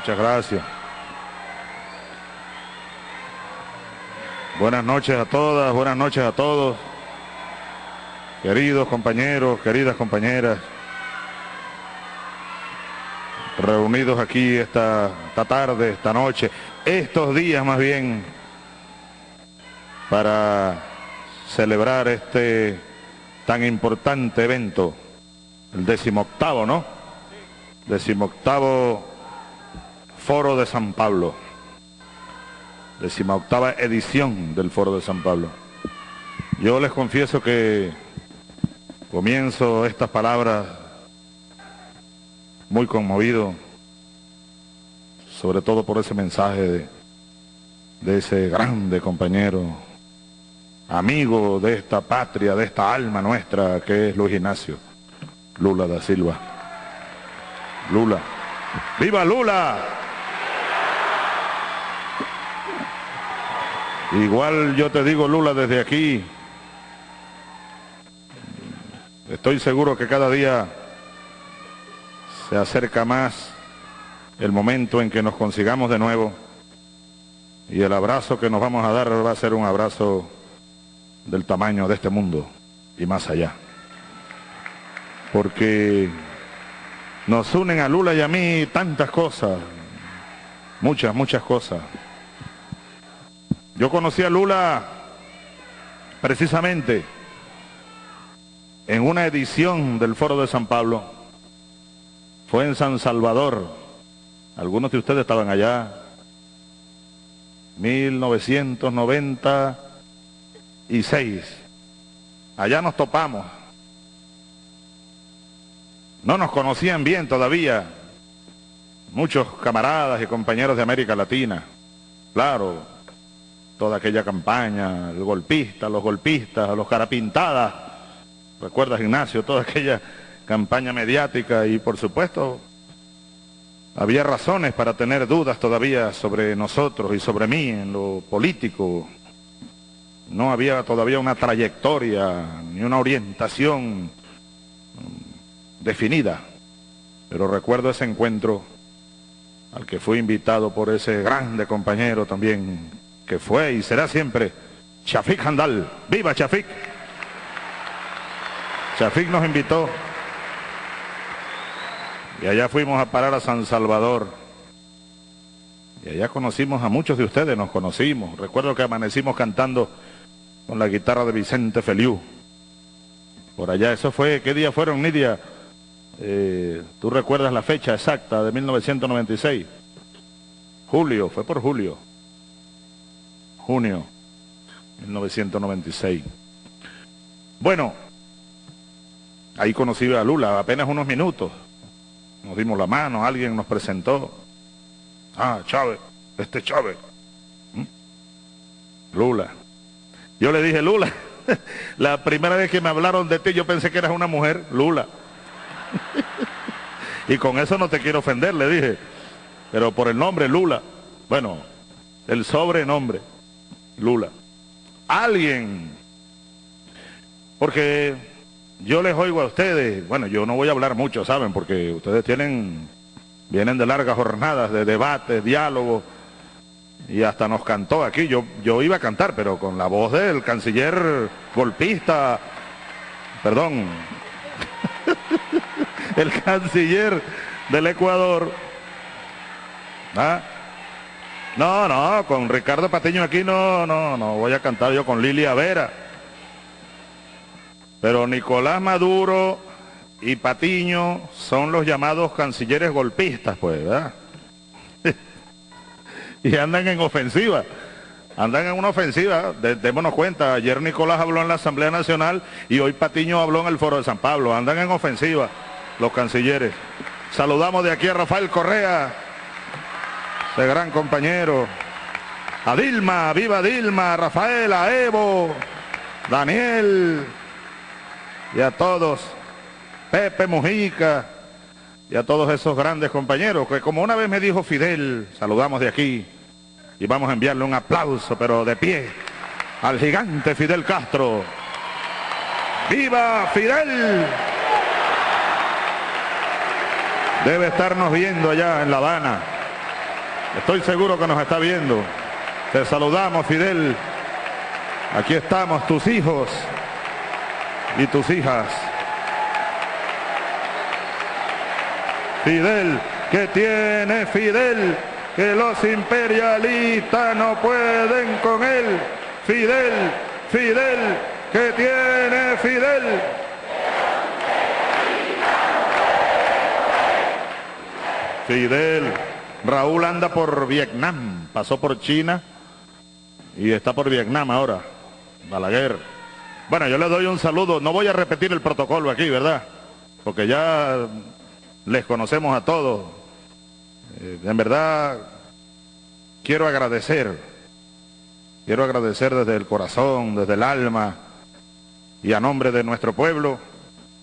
muchas gracias. Buenas noches a todas, buenas noches a todos, queridos compañeros, queridas compañeras, reunidos aquí esta, esta tarde, esta noche, estos días más bien, para celebrar este tan importante evento, el decimoctavo, ¿no? Decimoctavo Foro de San Pablo, decimoctava edición del Foro de San Pablo. Yo les confieso que comienzo estas palabras muy conmovido, sobre todo por ese mensaje de, de ese grande compañero amigo de esta patria, de esta alma nuestra que es Luis Ignacio Lula da Silva. Lula. ¡Viva Lula! Igual yo te digo, Lula, desde aquí, estoy seguro que cada día se acerca más el momento en que nos consigamos de nuevo y el abrazo que nos vamos a dar va a ser un abrazo del tamaño de este mundo y más allá. Porque nos unen a Lula y a mí tantas cosas, muchas, muchas cosas. Yo conocí a Lula precisamente en una edición del Foro de San Pablo. Fue en San Salvador. Algunos de ustedes estaban allá. 1990 y seis. Allá nos topamos. No nos conocían bien todavía muchos camaradas y compañeros de América Latina. Claro, toda aquella campaña, el golpista, los golpistas, los carapintadas. ¿Recuerdas, Ignacio? Toda aquella campaña mediática y, por supuesto, había razones para tener dudas todavía sobre nosotros y sobre mí en lo político, no había todavía una trayectoria ni una orientación mm, definida. Pero recuerdo ese encuentro al que fui invitado por ese grande compañero también, que fue y será siempre Chafik Handal. ¡Viva Chafik! Chafik nos invitó y allá fuimos a parar a San Salvador. Y allá conocimos a muchos de ustedes, nos conocimos. Recuerdo que amanecimos cantando con la guitarra de Vicente Feliu. Por allá, eso fue, ¿qué día fueron, Nidia? Eh, ¿Tú recuerdas la fecha exacta de 1996? Julio, fue por julio. Junio 1996. Bueno, ahí conocí a Lula, apenas unos minutos. Nos dimos la mano, alguien nos presentó. Ah, Chávez, este Chávez. ¿Mm? Lula. Yo le dije, Lula, la primera vez que me hablaron de ti yo pensé que eras una mujer, Lula. y con eso no te quiero ofender, le dije. Pero por el nombre, Lula. Bueno, el sobrenombre, Lula. Alguien. Porque yo les oigo a ustedes, bueno, yo no voy a hablar mucho, ¿saben? Porque ustedes tienen, vienen de largas jornadas de debate, diálogo y hasta nos cantó aquí. Yo, yo iba a cantar, pero con la voz del canciller golpista, perdón, el canciller del Ecuador. ¿Ah? No, no, con Ricardo Patiño aquí no, no, no voy a cantar yo con Lilia Vera. Pero Nicolás Maduro y Patiño son los llamados cancilleres golpistas, pues, ¿verdad? y andan en ofensiva. Andan en una ofensiva, démonos cuenta, ayer Nicolás habló en la Asamblea Nacional y hoy Patiño habló en el Foro de San Pablo. Andan en ofensiva los cancilleres. Saludamos de aquí a Rafael Correa, ese gran compañero. A Dilma, viva Dilma, Rafael, a Evo, Daniel y a todos. Pepe Mujica y a todos esos grandes compañeros que como una vez me dijo Fidel, saludamos de aquí y vamos a enviarle un aplauso, pero de pie, al gigante Fidel Castro. ¡Viva Fidel! Debe estarnos viendo allá en La Habana. Estoy seguro que nos está viendo. Te saludamos, Fidel. Aquí estamos, tus hijos y tus hijas. Fidel, que tiene Fidel, que los imperialistas no pueden con él. Fidel, Fidel, que tiene Fidel. Fidel, Raúl anda por Vietnam, pasó por China y está por Vietnam ahora. Balaguer. Bueno, yo le doy un saludo, no voy a repetir el protocolo aquí, ¿verdad? Porque ya les conocemos a todos. Eh, en verdad, quiero agradecer, quiero agradecer desde el corazón, desde el alma y a nombre de nuestro pueblo,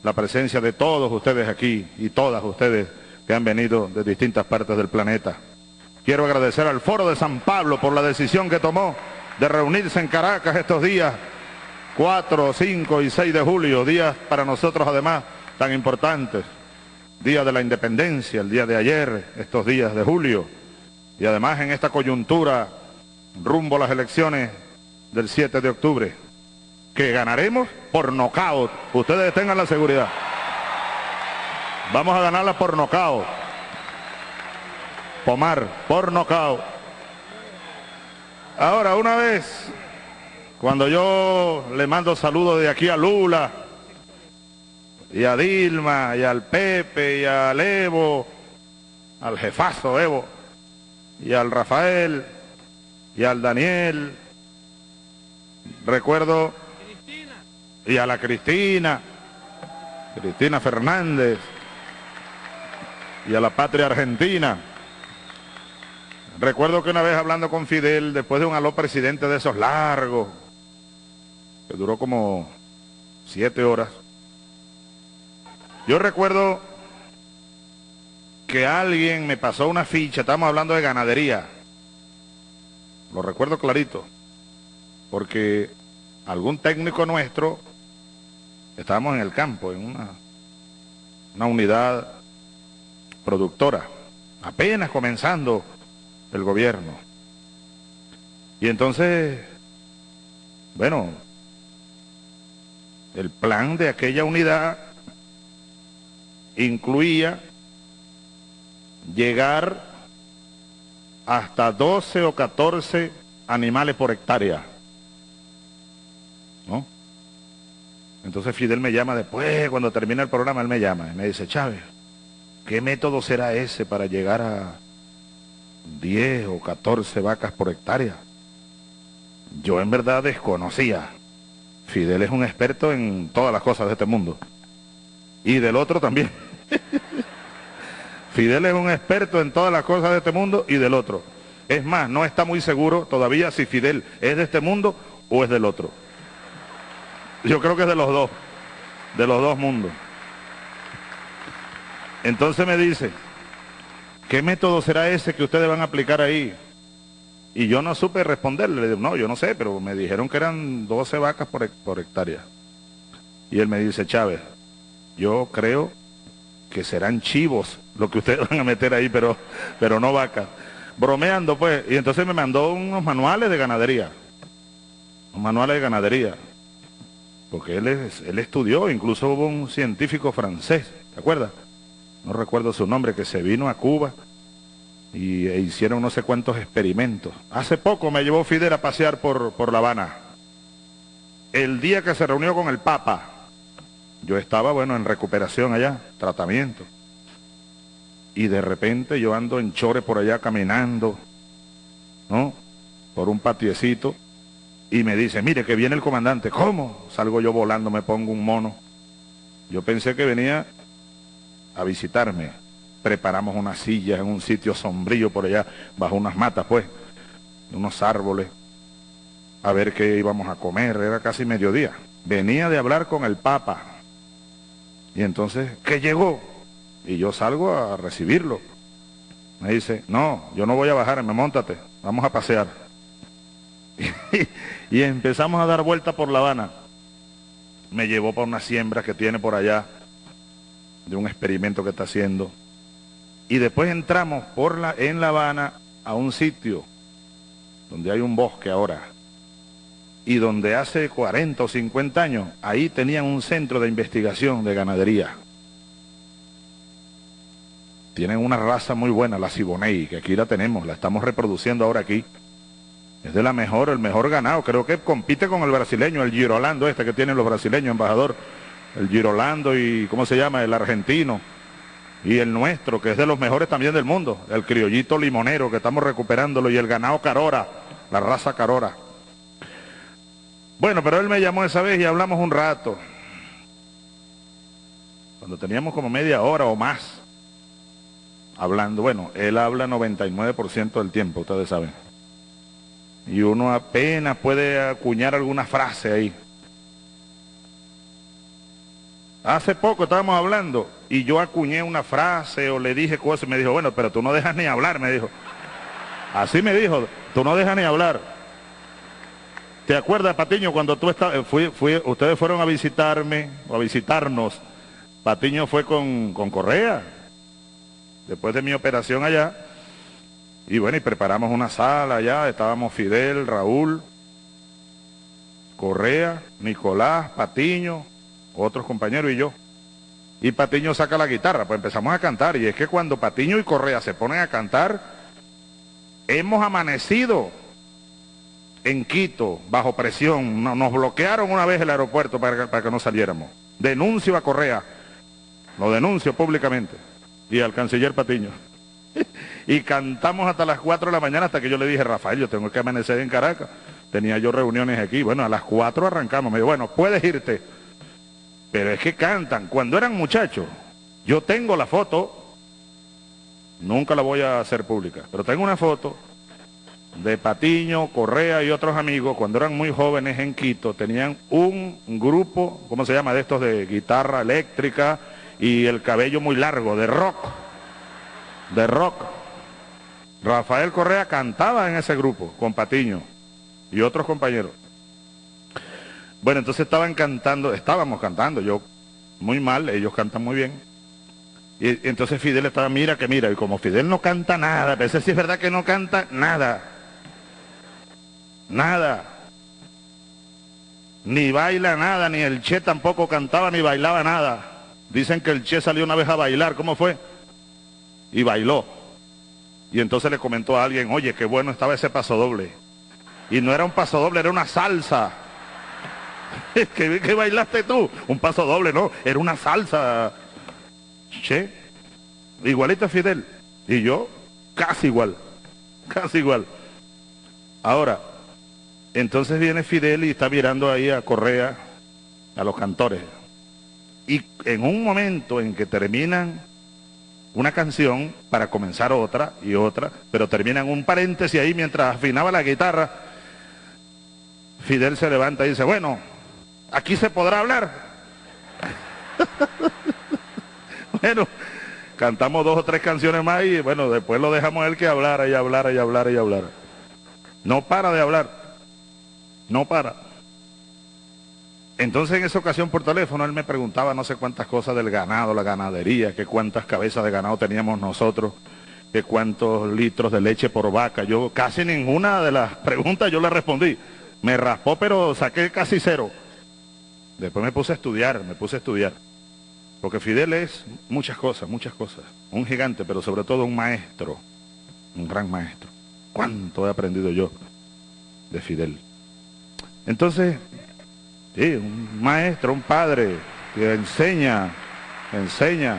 la presencia de todos ustedes aquí y todas ustedes que han venido de distintas partes del planeta. Quiero agradecer al Foro de San Pablo por la decisión que tomó de reunirse en Caracas estos días 4, 5 y 6 de julio, días para nosotros además tan importantes. Día de la Independencia, el día de ayer, estos días de julio. Y además en esta coyuntura rumbo a las elecciones del 7 de octubre, que ganaremos por nocaut. Ustedes tengan la seguridad. Vamos a ganarla por nocaut. Pomar, por nocaut. Ahora, una vez, cuando yo le mando saludos de aquí a Lula, y a Dilma, y al Pepe, y al Evo, al jefazo Evo, y al Rafael, y al Daniel, recuerdo, y a la Cristina, Cristina Fernández, y a la patria argentina, Recuerdo que una vez hablando con Fidel, después de un aló presidente de esos largos, que duró como siete horas, yo recuerdo que alguien me pasó una ficha, estamos hablando de ganadería, lo recuerdo clarito, porque algún técnico nuestro, estábamos en el campo, en una, una unidad productora, apenas comenzando el gobierno. Y entonces, bueno, el plan de aquella unidad incluía llegar hasta 12 o 14 animales por hectárea. ¿No? Entonces Fidel me llama después, cuando termina el programa, él me llama y me dice, Chávez, ¿qué método será ese para llegar a 10 o 14 vacas por hectárea. Yo en verdad desconocía. Fidel es un experto en todas las cosas de este mundo. Y del otro también. Fidel es un experto en todas las cosas de este mundo y del otro. Es más, no está muy seguro todavía si Fidel es de este mundo o es del otro. Yo creo que es de los dos, de los dos mundos. Entonces me dice, ¿qué método será ese que ustedes van a aplicar ahí? Y yo no supe responderle, le digo, no, yo no sé, pero me dijeron que eran 12 vacas por, hectárea. Y él me dice, Chávez, yo creo que serán chivos lo que ustedes van a meter ahí, pero, pero no vacas. Bromeando, pues, y entonces me mandó unos manuales de ganadería. Unos manuales de ganadería. Porque él, es, él estudió, incluso hubo un científico francés, ¿te acuerdas? No recuerdo su nombre, que se vino a Cuba y e hicieron no sé cuántos experimentos. Hace poco me llevó Fidel a pasear por, por La Habana. El día que se reunió con el Papa, yo estaba, bueno, en recuperación allá, tratamiento. Y de repente yo ando en chore por allá caminando, ¿no? Por un patiecito. Y me dice, mire que viene el comandante. ¿Cómo? Salgo yo volando, me pongo un mono. Yo pensé que venía a visitarme. Preparamos una silla en un sitio sombrío por allá, bajo unas matas, pues, unos árboles, a ver qué íbamos a comer. Era casi mediodía. Venía de hablar con el Papa. Y entonces, ¿qué llegó? Y yo salgo a recibirlo. Me dice, no, yo no voy a bajar, me montate, vamos a pasear. y empezamos a dar vuelta por La Habana. me llevó para una siembra que tiene por allá, de un experimento que está haciendo. Y después entramos por la, en La Habana a un sitio donde hay un bosque ahora, y donde hace 40 o 50 años, ahí tenían un centro de investigación de ganadería. Tienen una raza muy buena, la Siboney, que aquí la tenemos, la estamos reproduciendo ahora aquí. Es de la mejor, el mejor ganado. Creo que compite con el brasileño, el Girolando este que tienen los brasileños, embajador. El Girolando y, ¿cómo se llama? El argentino. Y el nuestro, que es de los mejores también del mundo. El criollito limonero, que estamos recuperándolo. Y el ganado Carora, la raza Carora. Bueno, pero él me llamó esa vez y hablamos un rato. Cuando teníamos como media hora o más hablando. Bueno, él habla 99% del tiempo, ustedes saben y uno apenas puede acuñar alguna frase ahí. Hace poco estábamos hablando y yo acuñé una frase o le dije cosas y me dijo, bueno, pero tú no dejas ni hablar, me dijo. Así me dijo, tú no dejas ni hablar. ¿Te acuerdas, Patiño, cuando tú estabas, fui, fui, ustedes fueron a visitarme o a visitarnos? Patiño fue con, con Correa, después de mi operación allá, y bueno, y preparamos una sala allá, estábamos Fidel, Raúl, Correa, Nicolás, Patiño, otros compañeros y yo. Y Patiño saca la guitarra, pues empezamos a cantar. Y es que cuando Patiño y Correa se ponen a cantar, hemos amanecido en Quito, bajo presión. Nos bloquearon una vez el aeropuerto para que, no saliéramos. Denuncio a Correa, lo denuncio públicamente. Y al canciller Patiño. y cantamos hasta las 4 de la mañana hasta que yo le dije, Rafael, yo tengo que amanecer en Caracas. Tenía yo reuniones aquí. Bueno, a las 4 arrancamos. Me dijo, bueno, puedes irte. Pero es que cantan. Cuando eran muchachos, yo tengo la foto, nunca la voy a hacer pública, pero tengo una foto de Patiño, Correa y otros amigos, cuando eran muy jóvenes en Quito, tenían un grupo, ¿cómo se llama? De estos de guitarra eléctrica y el cabello muy largo, de rock de rock. Rafael Correa cantaba en ese grupo con Patiño y otros compañeros. Bueno, entonces estaban cantando, estábamos cantando, yo muy mal, ellos cantan muy bien. Y, entonces Fidel estaba, mira que mira, y como Fidel no canta nada, veces sí es verdad que no canta nada. Nada. Ni baila nada, ni el Che tampoco cantaba ni bailaba nada. Dicen que el Che salió una vez a bailar, ¿cómo fue? y bailó. Y entonces le comentó a alguien, oye, qué bueno estaba ese paso doble. Y no era un paso doble, era una salsa. ¿Qué, ¿Qué, bailaste tú? Un paso doble, no, era una salsa. Che, igualito Fidel. Y yo, casi igual, casi igual. Ahora, entonces viene Fidel y está mirando ahí a Correa, a los cantores. Y en un momento en que terminan una canción para comenzar otra y otra, pero termina en un paréntesis ahí mientras afinaba la guitarra. Fidel se levanta y dice, bueno, aquí se podrá hablar. bueno, cantamos dos o tres canciones más y bueno, después lo dejamos a él que hablara y hablara y hablara y hablara. No para de hablar, no para. Entonces en esa ocasión por teléfono él me preguntaba no sé cuántas cosas del ganado, la ganadería, que cuántas cabezas de ganado teníamos nosotros, que cuántos litros de leche por vaca. Yo casi ninguna de las preguntas yo le respondí. Me raspó pero saqué casi cero. Después me puse a estudiar, me puse a estudiar. Porque Fidel es muchas cosas, muchas cosas. Un gigante, pero sobre todo un maestro, un gran maestro. ¿Cuánto he aprendido yo de Fidel? Entonces, Sí, un maestro, un padre que enseña, enseña,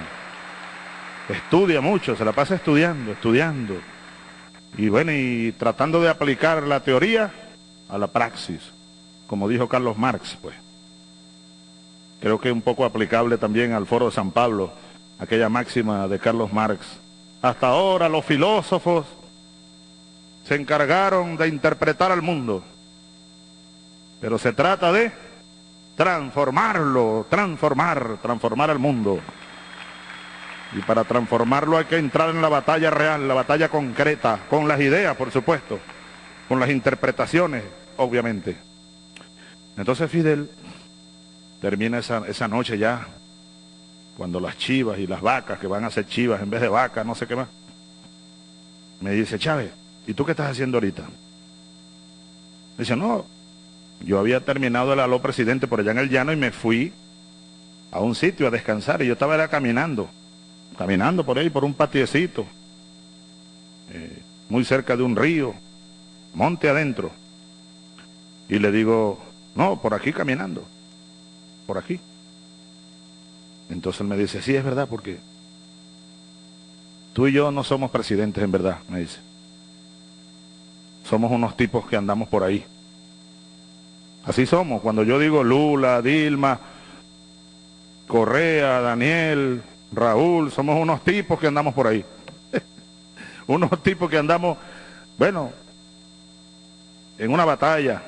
estudia mucho, se la pasa estudiando, estudiando. Y bueno, y tratando de aplicar la teoría a la praxis, como dijo Carlos Marx, pues. Creo que un poco aplicable también al foro de San Pablo, aquella máxima de Carlos Marx. Hasta ahora los filósofos se encargaron de interpretar al mundo, pero se trata de transformarlo, transformar, transformar al mundo. Y para transformarlo hay que entrar en la batalla real, la batalla concreta, con las ideas, por supuesto, con las interpretaciones, obviamente. Entonces Fidel termina esa, esa noche ya, cuando las chivas y las vacas, que van a ser chivas en vez de vacas, no sé qué más, me dice, Chávez, ¿y tú qué estás haciendo ahorita? Dice, no, yo había terminado el aló presidente por allá en el llano y me fui a un sitio a descansar y yo estaba era caminando, caminando por ahí, por un patiecito, eh, muy cerca de un río, monte adentro. Y le digo, no, por aquí caminando, por aquí. Entonces él me dice, sí, es verdad, porque tú y yo no somos presidentes en verdad, me dice. Somos unos tipos que andamos por ahí. Así somos. Cuando yo digo Lula, Dilma, Correa, Daniel, Raúl, somos unos tipos que andamos por ahí. unos tipos que andamos, bueno, en una batalla,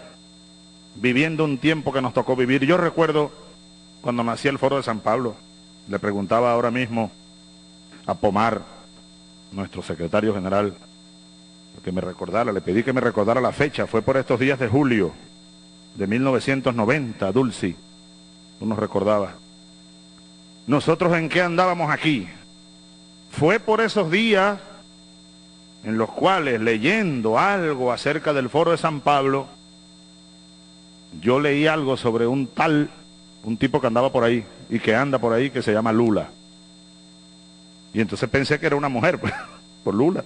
viviendo un tiempo que nos tocó vivir. Yo recuerdo cuando nací el foro de San Pablo, le preguntaba ahora mismo a Pomar, nuestro secretario general, que me recordara, le pedí que me recordara la fecha, fue por estos días de julio de 1990, Dulci, tú nos recordaba. Nosotros en qué andábamos aquí. Fue por esos días en los cuales leyendo algo acerca del foro de San Pablo, yo leí algo sobre un tal, un tipo que andaba por ahí y que anda por ahí que se llama Lula. Y entonces pensé que era una mujer, por Lula.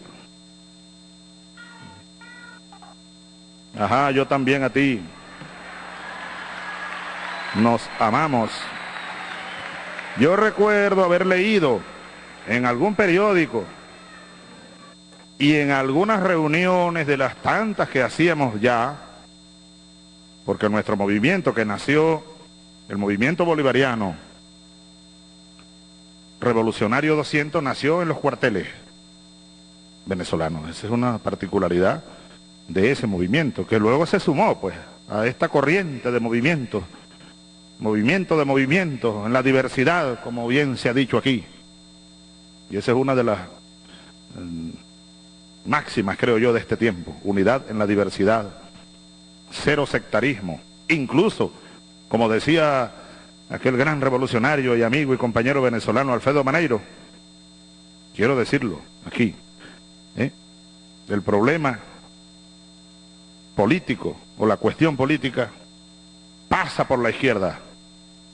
Ajá, yo también a ti. Nos amamos. Yo recuerdo haber leído en algún periódico y en algunas reuniones de las tantas que hacíamos ya, porque nuestro movimiento que nació, el movimiento bolivariano, revolucionario 200, nació en los cuarteles venezolanos. Esa es una particularidad de ese movimiento, que luego se sumó pues a esta corriente de movimientos, movimiento de movimientos, en la diversidad, como bien se ha dicho aquí. Y esa es una de las mm, máximas, creo yo, de este tiempo, unidad en la diversidad, cero sectarismo, incluso, como decía aquel gran revolucionario y amigo y compañero venezolano Alfredo Maneiro, quiero decirlo aquí, ¿eh? el problema político o la cuestión política pasa por la izquierda,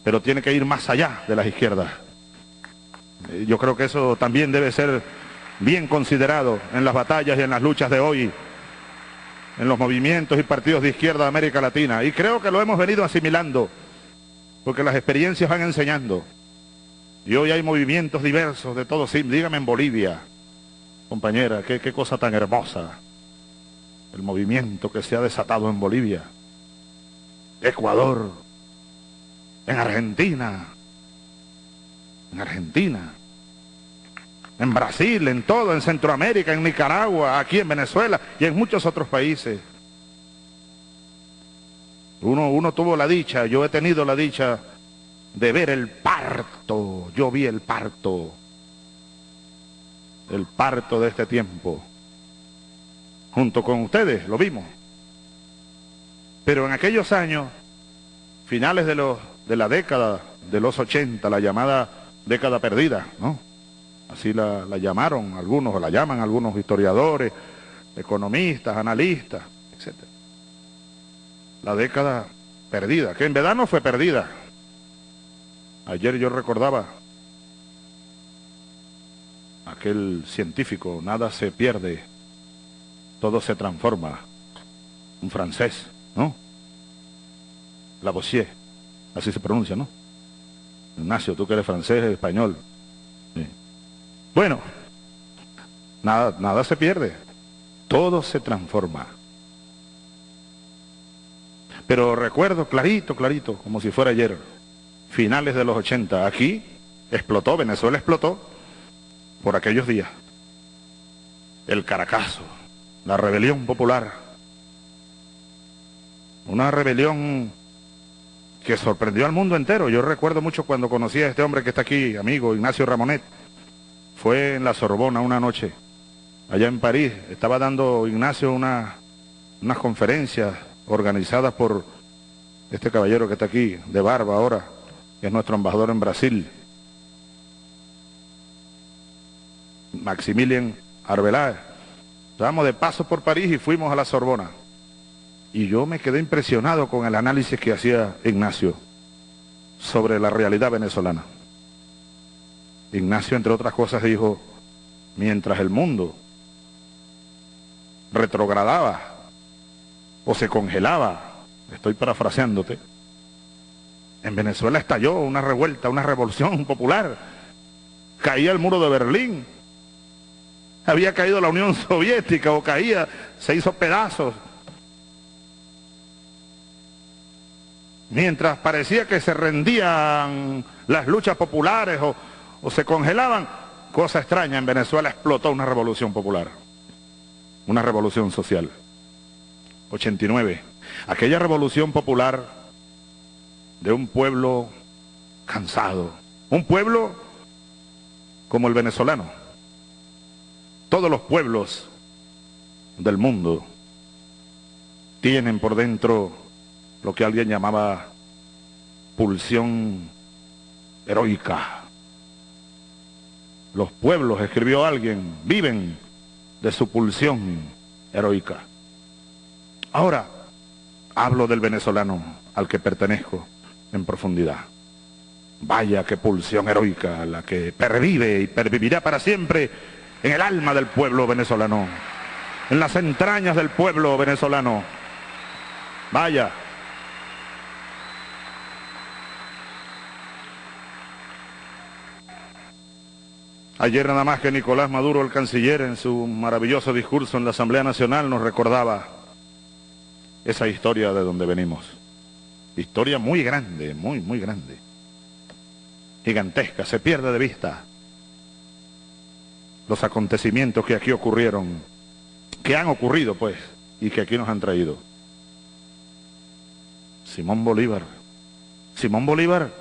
pero tiene que ir más allá de las izquierdas. Eh, yo creo que eso también debe ser bien considerado en las batallas y en las luchas de hoy, en los movimientos y partidos de izquierda de América Latina. Y creo que lo hemos venido asimilando, porque las experiencias van enseñando. Y hoy hay movimientos diversos de todos. Sí, dígame en Bolivia, compañera, qué, qué cosa tan hermosa el movimiento que se ha desatado en Bolivia, Ecuador, en Argentina, en Argentina, en Brasil, en todo, en Centroamérica, en Nicaragua, aquí en Venezuela y en muchos otros países. Uno, uno tuvo la dicha, yo he tenido la dicha de ver el parto, yo vi el parto, el parto de este tiempo junto con ustedes, lo vimos. Pero en aquellos años, finales de, de la década de los 80, la llamada década perdida, ¿no? Así la, la llamaron algunos, o la llaman algunos historiadores, economistas, analistas, etc. La década perdida, que en verdad no fue perdida. Ayer yo recordaba aquel científico, nada se pierde, todo se transforma. Un francés, ¿no? Lavoisier, así se pronuncia, ¿no? Ignacio, tú que eres francés, español. Bueno, nada, nada se pierde, todo se transforma. Pero recuerdo clarito, clarito, como si fuera ayer, finales de los 80, aquí explotó, Venezuela explotó por aquellos días. El Caracazo, la rebelión popular. Una rebelión que sorprendió al mundo entero. Yo recuerdo mucho cuando conocí a este hombre que está aquí, amigo Ignacio Ramonet. Fue en la Sorbona una noche, allá en París. Estaba dando Ignacio una, unas conferencias organizadas por este caballero que está aquí, de barba ahora, que es nuestro embajador en Brasil, Maximilian Arbeláez. Estábamos de paso por París y fuimos a la Sorbona. Y yo me quedé impresionado con el análisis que hacía Ignacio sobre la realidad venezolana. Ignacio, entre otras cosas, dijo, mientras el mundo retrogradaba o se congelaba, estoy parafraseándote, en Venezuela estalló una revuelta, una revolución popular, caía el muro de Berlín, había caído la Unión Soviética o caía, se hizo pedazos. Mientras parecía que se rendían las luchas populares o, o se congelaban, cosa extraña, en Venezuela explotó una revolución popular, una revolución social. 89. Aquella revolución popular de un pueblo cansado, un pueblo como el venezolano. Todos los pueblos del mundo tienen por dentro lo que alguien llamaba pulsión heroica. Los pueblos, escribió alguien, viven de su pulsión heroica. Ahora, hablo del venezolano al que pertenezco en profundidad. Vaya qué pulsión heroica la que pervive y pervivirá para siempre en el alma del pueblo venezolano, en las entrañas del pueblo venezolano. Vaya. Ayer nada más que Nicolás Maduro, el canciller, en su maravilloso discurso en la Asamblea Nacional nos recordaba esa historia de donde venimos. Historia muy grande, muy, muy grande. Gigantesca, se pierde de vista los acontecimientos que aquí ocurrieron, que han ocurrido pues, y que aquí nos han traído. Simón Bolívar. Simón Bolívar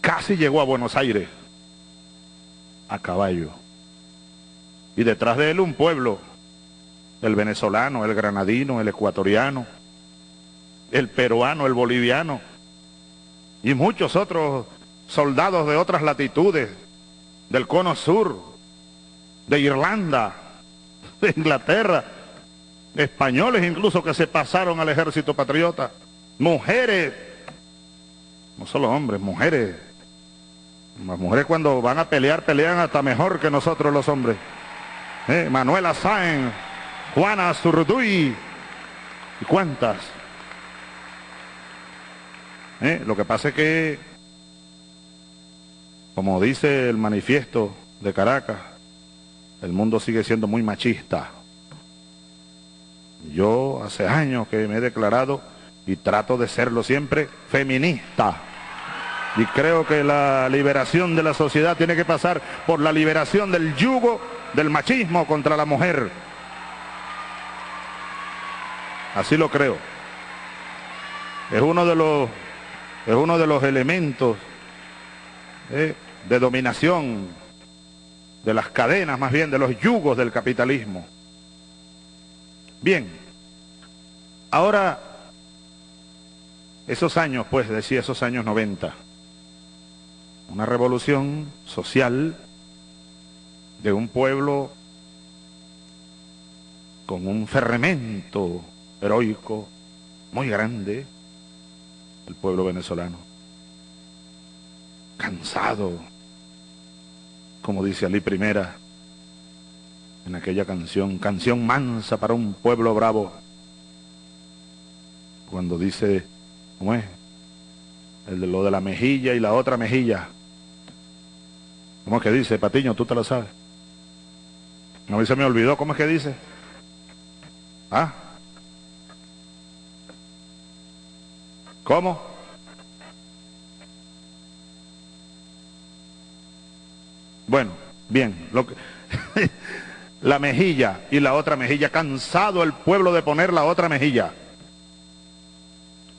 casi llegó a Buenos Aires a caballo. Y detrás de él un pueblo, el venezolano, el granadino, el ecuatoriano, el peruano, el boliviano y muchos otros soldados de otras latitudes, del cono sur, de Irlanda, de Inglaterra, españoles incluso que se pasaron al ejército patriota, mujeres, no solo hombres, mujeres. Las mujeres cuando van a pelear, pelean hasta mejor que nosotros los hombres. ¿Eh? Manuela Sáenz, Juana Zurduy, ¿y cuántas? ¿Eh? Lo que pasa es que, como dice el manifiesto de Caracas, el mundo sigue siendo muy machista. Yo hace años que me he declarado y trato de serlo siempre feminista. Y creo que la liberación de la sociedad tiene que pasar por la liberación del yugo del machismo contra la mujer. Así lo creo. Es uno de los es uno de los elementos eh, de dominación de las cadenas, más bien de los yugos del capitalismo. Bien, ahora, esos años, pues, decía esos años 90, una revolución social de un pueblo con un fermento heroico muy grande, el pueblo venezolano. Cansado, como dice Ali Primera en aquella canción, canción mansa para un pueblo bravo. Cuando dice, ¿cómo es? El de lo de la mejilla y la otra mejilla. ¿Cómo es que dice, Patiño? Tú te lo sabes. A mí se me olvidó, ¿cómo es que dice? ¿Ah? ¿Cómo? Bueno, bien, lo que, la mejilla y la otra mejilla, cansado el pueblo de poner la otra mejilla.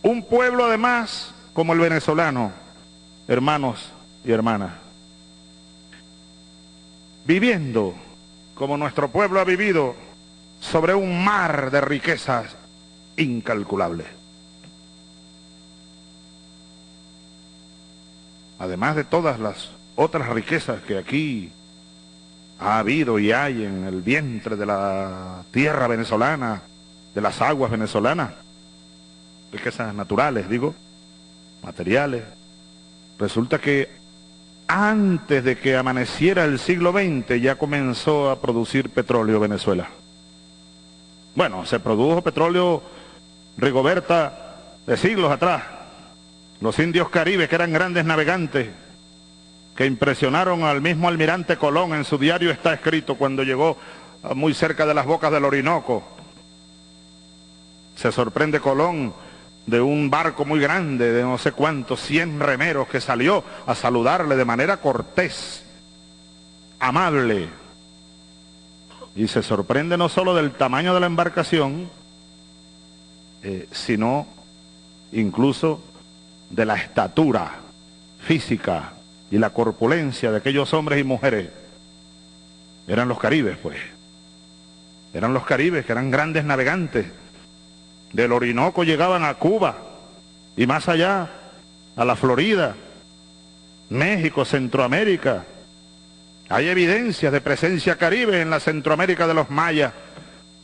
Un pueblo además como el venezolano, hermanos y hermanas, viviendo como nuestro pueblo ha vivido sobre un mar de riquezas incalculables. además de todas las otras riquezas que aquí ha habido y hay en el vientre de la tierra venezolana, de las aguas venezolanas, riquezas naturales, digo, materiales, resulta que antes de que amaneciera el siglo XX ya comenzó a producir petróleo Venezuela. Bueno, se produjo petróleo Rigoberta de siglos atrás. Los indios caribes que eran grandes navegantes, que impresionaron al mismo almirante Colón, en su diario está escrito cuando llegó muy cerca de las bocas del Orinoco. Se sorprende Colón de un barco muy grande, de no sé cuántos, cien remeros, que salió a saludarle de manera cortés, amable. Y se sorprende no solo del tamaño de la embarcación, eh, sino incluso de la estatura física y la corpulencia de aquellos hombres y mujeres. Eran los caribes, pues. Eran los caribes, que eran grandes navegantes, del Orinoco llegaban a Cuba y más allá, a la Florida, México, Centroamérica. Hay evidencias de presencia caribe en la Centroamérica de los mayas,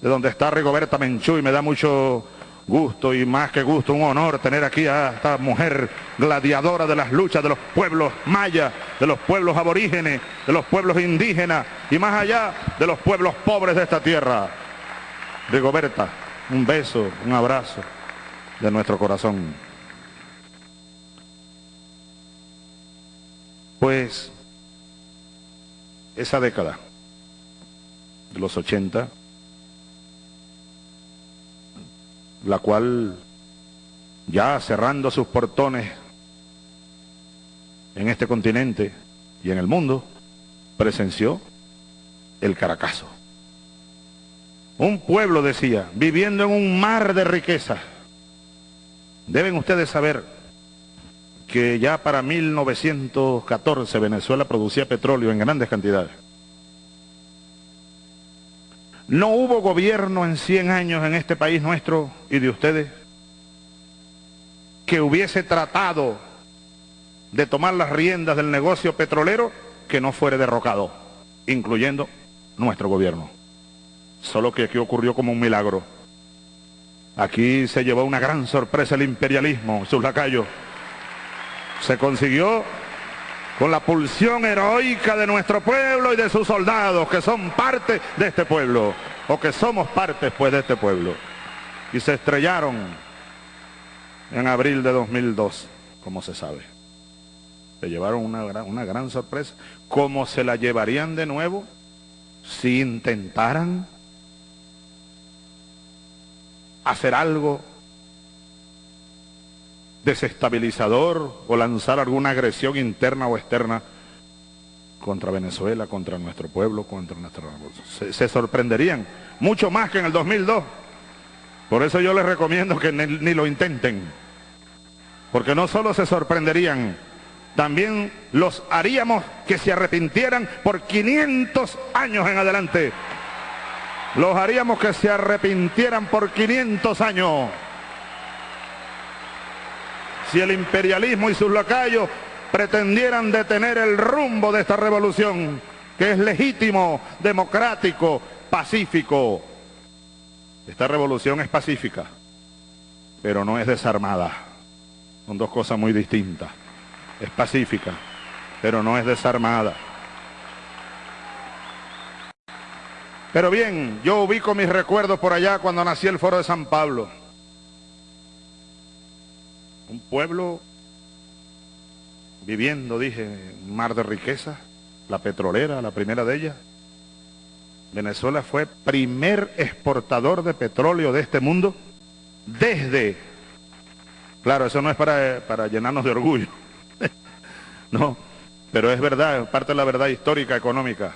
de donde está Rigoberta Menchú y me da mucho gusto y más que gusto, un honor tener aquí a esta mujer gladiadora de las luchas de los pueblos mayas, de los pueblos aborígenes, de los pueblos indígenas y más allá de los pueblos pobres de esta tierra. Rigoberta, un beso, un abrazo de nuestro corazón. Pues esa década de los 80, la cual ya cerrando sus portones en este continente y en el mundo, presenció el Caracazo. Un pueblo, decía, viviendo en un mar de riquezas. Deben ustedes saber que ya para 1914 Venezuela producía petróleo en grandes cantidades. No hubo gobierno en 100 años en este país nuestro y de ustedes que hubiese tratado de tomar las riendas del negocio petrolero que no fuere derrocado, incluyendo nuestro gobierno. Solo que aquí ocurrió como un milagro. Aquí se llevó una gran sorpresa el imperialismo, sus lacayos. Se consiguió con la pulsión heroica de nuestro pueblo y de sus soldados, que son parte de este pueblo, o que somos parte pues de este pueblo. Y se estrellaron en abril de 2002, como se sabe. Se llevaron una una gran sorpresa, como se la llevarían de nuevo si intentaran hacer algo desestabilizador o lanzar alguna agresión interna o externa contra Venezuela, contra nuestro pueblo, contra nuestra... Se, se sorprenderían, mucho más que en el 2002. Por eso yo les recomiendo que ni, ni lo intenten, porque no solo se sorprenderían, también los haríamos que se arrepintieran por 500 años en adelante los haríamos que se arrepintieran por 500 años. Si el imperialismo y sus lacayos pretendieran detener el rumbo de esta revolución, que es legítimo, democrático, pacífico. Esta revolución es pacífica, pero no es desarmada. Son dos cosas muy distintas. Es pacífica, pero no es desarmada. Pero bien, yo ubico mis recuerdos por allá cuando nací el Foro de San Pablo. Un pueblo viviendo, dije, mar de riqueza, la petrolera, la primera de ellas. Venezuela fue primer exportador de petróleo de este mundo desde, claro, eso no es para, para llenarnos de orgullo, no, pero es verdad, es parte de la verdad histórica, económica,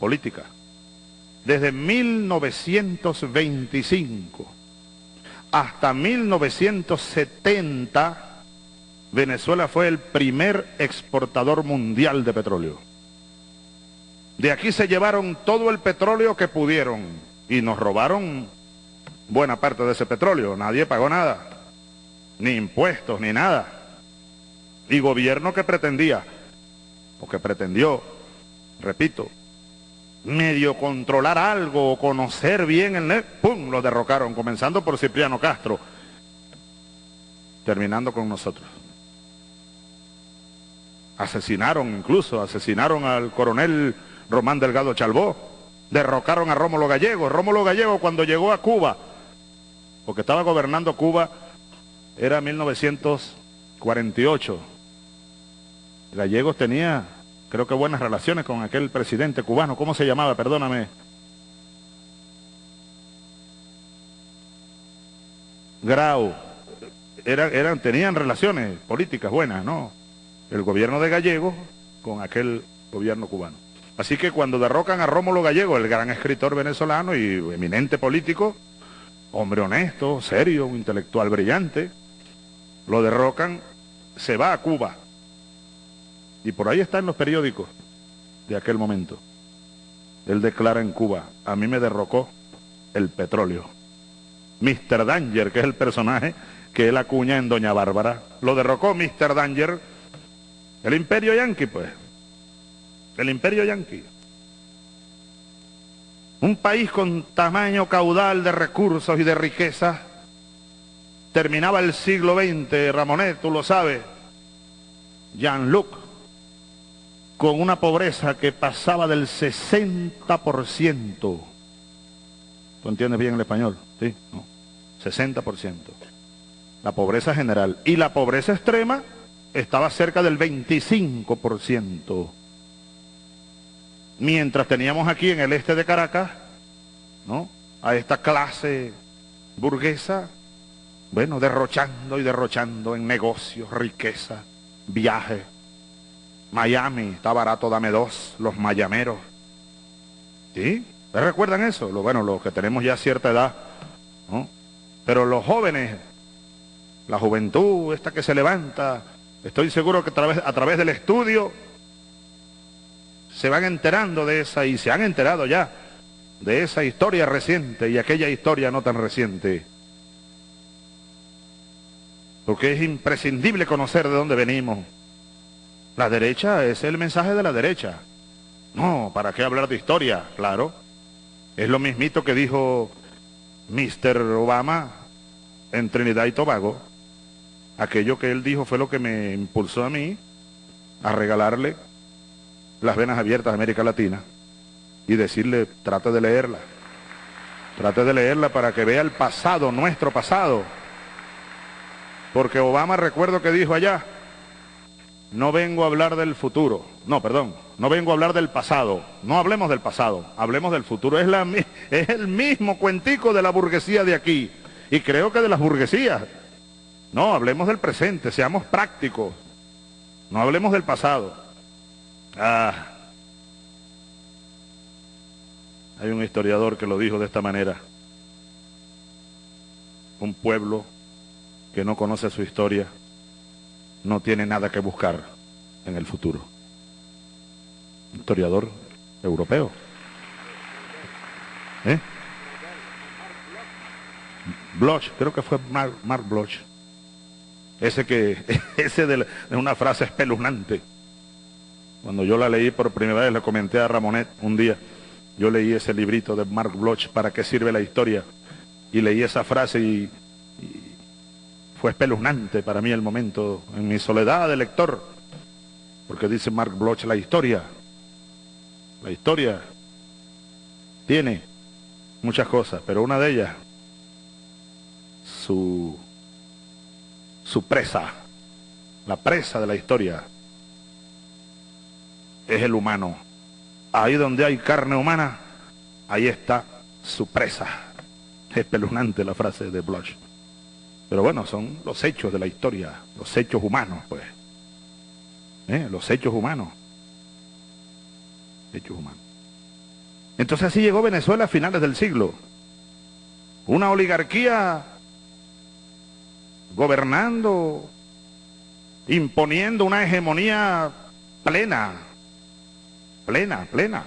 política desde 1925 hasta 1970, Venezuela fue el primer exportador mundial de petróleo. De aquí se llevaron todo el petróleo que pudieron y nos robaron buena parte de ese petróleo. Nadie pagó nada, ni impuestos, ni nada. y gobierno que pretendía, o que pretendió, repito, medio controlar algo o conocer bien el net, ¡pum! lo derrocaron, comenzando por Cipriano Castro, terminando con nosotros. Asesinaron incluso, asesinaron al coronel Román Delgado Chalbó, derrocaron a Rómulo Gallego. Rómulo Gallego cuando llegó a Cuba, porque estaba gobernando Cuba, era 1948. Gallegos tenía, creo que buenas relaciones con aquel presidente cubano. ¿Cómo se llamaba? Perdóname. Grau. eran, tenían relaciones políticas buenas, ¿no? El gobierno de Gallegos con aquel gobierno cubano. Así que cuando derrocan a Rómulo Gallego, el gran escritor venezolano y eminente político, hombre honesto, serio, un intelectual brillante, lo derrocan, se va a Cuba. Y por ahí está en los periódicos de aquel momento. Él declara en Cuba, a mí me derrocó el petróleo. Mr. Danger, que es el personaje que él acuña en Doña Bárbara, lo derrocó Mr. Danger, el imperio yanqui, pues. El imperio yanqui. Un país con tamaño caudal de recursos y de riqueza terminaba el siglo XX, Ramonet, tú lo sabes, Jean-Luc, con una pobreza que pasaba del 60%. ¿Tú entiendes bien el español? Sí, no. 60%. La pobreza general. Y la pobreza extrema estaba cerca del 25%. Mientras teníamos aquí en el este de Caracas, ¿no? A esta clase burguesa bueno, derrochando y derrochando en negocios, riqueza, viajes. Miami, está barato, dame dos, los mayameros. ¿Sí? ¿Ustedes recuerdan eso? Lo, bueno, los que tenemos ya cierta edad, ¿no? Pero los jóvenes, la juventud, esta que se levanta, estoy seguro que a través, a través del estudio se van enterando de esa, y se han enterado ya, de esa historia reciente y aquella historia no tan reciente porque es imprescindible conocer de dónde venimos. La derecha es el mensaje de la derecha. No, ¿para qué hablar de historia? Claro. Es lo mismito que dijo Mr. Obama en Trinidad y Tobago. Aquello que él dijo fue lo que me impulsó a mí a regalarle las venas abiertas a América Latina y decirle, trate de leerla. Trate de leerla para que vea el pasado, nuestro pasado porque Obama recuerdo que dijo allá, no vengo a hablar del futuro, no, perdón, no vengo a hablar del pasado, no hablemos del pasado, hablemos del futuro. Es, la, es el mismo cuentico de la burguesía de aquí. Y creo que de las burguesías. No, hablemos del presente, seamos prácticos, no hablemos del pasado. Ah, hay un historiador que lo dijo de esta manera. Un pueblo que no conoce su historia no tiene nada que buscar en el futuro. Historiador europeo. ¿Eh? Bloch, creo que fue Mark, Bloch. Ese que, ese de, una frase espeluznante. Cuando yo la leí por primera vez, le comenté a Ramonet un día, yo leí ese librito de Mark Bloch, ¿para qué sirve la historia? Y leí esa frase y fue espeluznante para mí el momento en mi soledad de lector, porque dice Mark Bloch la historia, la historia tiene muchas cosas, pero una de ellas, su, su presa, la presa de la historia, es el humano. Ahí donde hay carne humana, ahí está su presa. espeluznante la frase de Bloch. Pero bueno, son los hechos de la historia, los hechos humanos, pues. ¿Eh? Los hechos humanos. Hechos humanos. Entonces así llegó Venezuela a finales del siglo. Una oligarquía gobernando, imponiendo una hegemonía plena, plena, plena,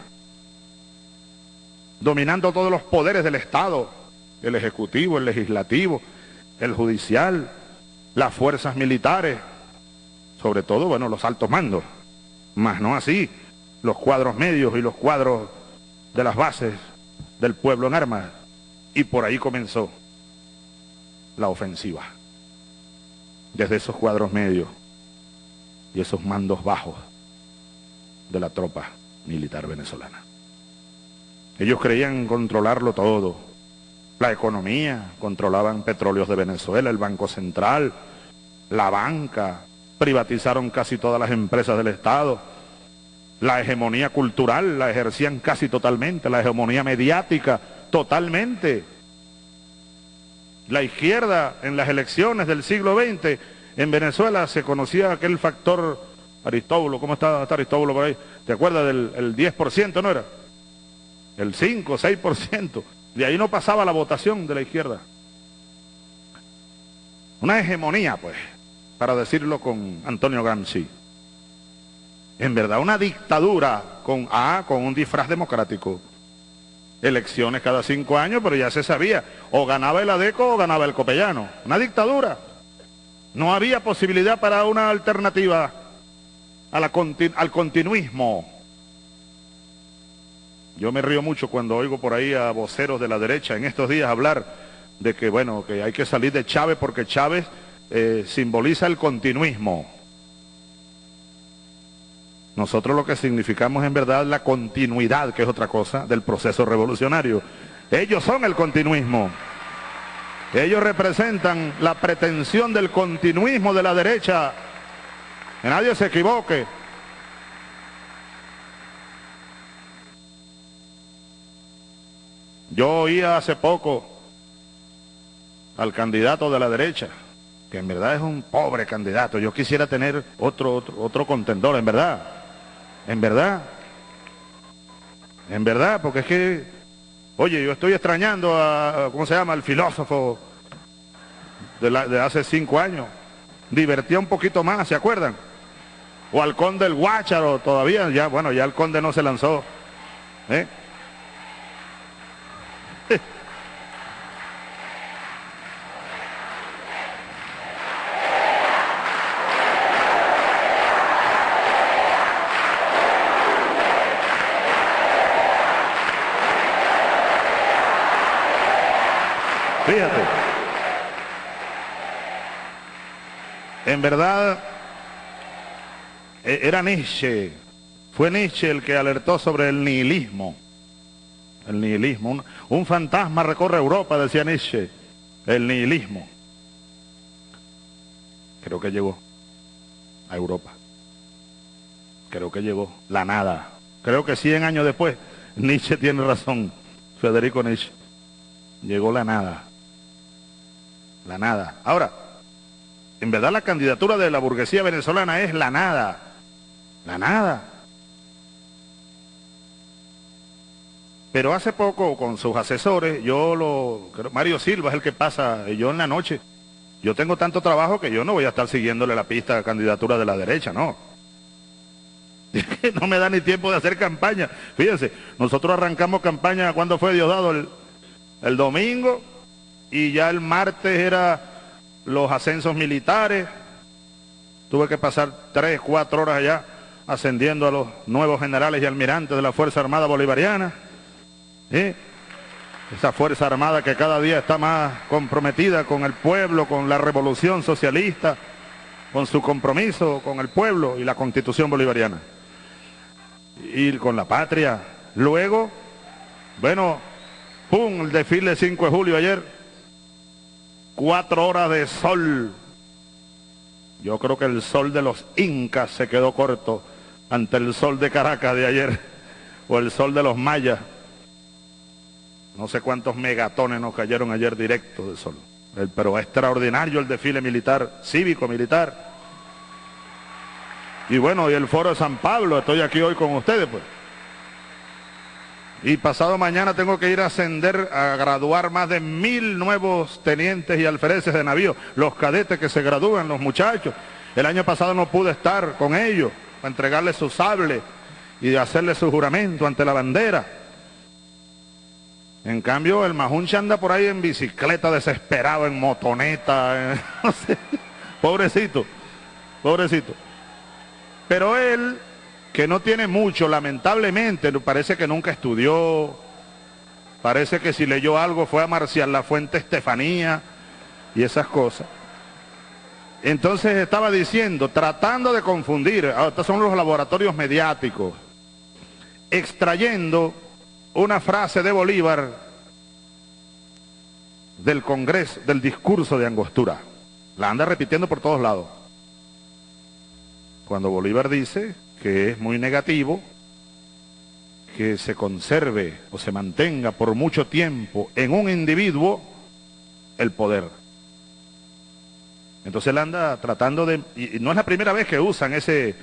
dominando todos los poderes del Estado, el ejecutivo, el legislativo, el judicial, las fuerzas militares, sobre todo, bueno, los altos mandos, más no así, los cuadros medios y los cuadros de las bases del pueblo en armas. Y por ahí comenzó la ofensiva. Desde esos cuadros medios y esos mandos bajos de la tropa militar venezolana. Ellos creían controlarlo todo. La economía, controlaban petróleos de Venezuela, el Banco Central, la banca, privatizaron casi todas las empresas del Estado. La hegemonía cultural la ejercían casi totalmente, la hegemonía mediática totalmente. La izquierda en las elecciones del siglo XX en Venezuela se conocía aquel factor Aristóbulo, ¿cómo está, Aristóbulo por ahí? ¿Te acuerdas del 10%, no era? El 5, 6%. De ahí no pasaba la votación de la izquierda. Una hegemonía, pues, para decirlo con Antonio Gramsci. En verdad, una dictadura con, ah, con un disfraz democrático. Elecciones cada cinco años, pero ya se sabía. O ganaba el ADECO o ganaba el Copellano. Una dictadura. No había posibilidad para una alternativa al continuismo. Yo me río mucho cuando oigo por ahí a voceros de la derecha en estos días hablar de que, bueno, que hay que salir de Chávez porque Chávez eh, simboliza el continuismo. Nosotros lo que significamos en verdad la continuidad, que es otra cosa, del proceso revolucionario. Ellos son el continuismo. Ellos representan la pretensión del continuismo de la derecha. Que nadie se equivoque. Yo oía hace poco al candidato de la derecha, que en verdad es un pobre candidato. Yo quisiera tener otro, otro, otro contendor, en verdad. En verdad. En verdad, porque es que, oye, yo estoy extrañando a, ¿cómo se llama? Al filósofo de, hace cinco años. Divertía un poquito más, ¿se acuerdan? O al conde del Guácharo, todavía, ya, bueno, ya el conde no se lanzó. ¿eh? Fíjate. En verdad, e-, era Nietzsche, fue Nietzsche el que alertó sobre el nihilismo. El nihilismo. Un, fantasma recorre Europa, decía Nietzsche. El nihilismo. Creo que llegó a Europa. Creo que llegó la nada. Creo que 100 años después, Nietzsche tiene razón. Federico Nietzsche. Llegó la nada la nada. Ahora, en verdad la candidatura de la burguesía venezolana es la nada, la nada. Pero hace poco con sus asesores, yo lo, Mario Silva es el que pasa, yo en la noche, yo tengo tanto trabajo que yo no voy a estar siguiéndole la pista a candidatura de la derecha, no. no me da ni tiempo de hacer campaña. Fíjense, nosotros arrancamos campaña cuando fue Diosdado el domingo, y ya el martes era los ascensos militares. Tuve que pasar tres, cuatro horas allá ascendiendo a los nuevos generales y almirantes de la Fuerza Armada Bolivariana. Esa Fuerza Armada que cada día está más comprometida con el pueblo, con la revolución socialista, con su compromiso con el pueblo y la constitución bolivariana. Y con la patria. Luego, bueno, ¡pum! El desfile 5 de julio ayer cuatro horas de sol. Yo creo que el sol de los incas se quedó corto ante el sol de Caracas de ayer, o el sol de los mayas. No sé cuántos megatones nos cayeron ayer directo de sol. pero extraordinario el desfile militar, cívico militar. Y bueno, y el foro de San Pablo, estoy aquí hoy con ustedes, pues. Y pasado mañana tengo que ir a ascender, a graduar más de mil nuevos tenientes y alfereces de navío, los cadetes que se gradúan, los muchachos. El año pasado no pude estar con ellos para entregarles su sable y hacerles su juramento ante la bandera. En cambio, el Majuncha anda por ahí en bicicleta, desesperado, en motoneta. Pobrecito, pobrecito. Pero él, que no tiene mucho, lamentablemente, parece que nunca estudió, parece que si leyó algo fue a Marcial La Fuente Estefanía y esas cosas. Entonces estaba diciendo, tratando de confundir, ah, estos son los laboratorios mediáticos, extrayendo una frase de Bolívar del Congreso, del discurso de Angostura. La anda repitiendo por todos lados. Cuando Bolívar dice que es muy negativo que se conserve o se mantenga por mucho tiempo en un individuo el poder. Entonces él anda tratando de... Y no es la primera vez que usan ese,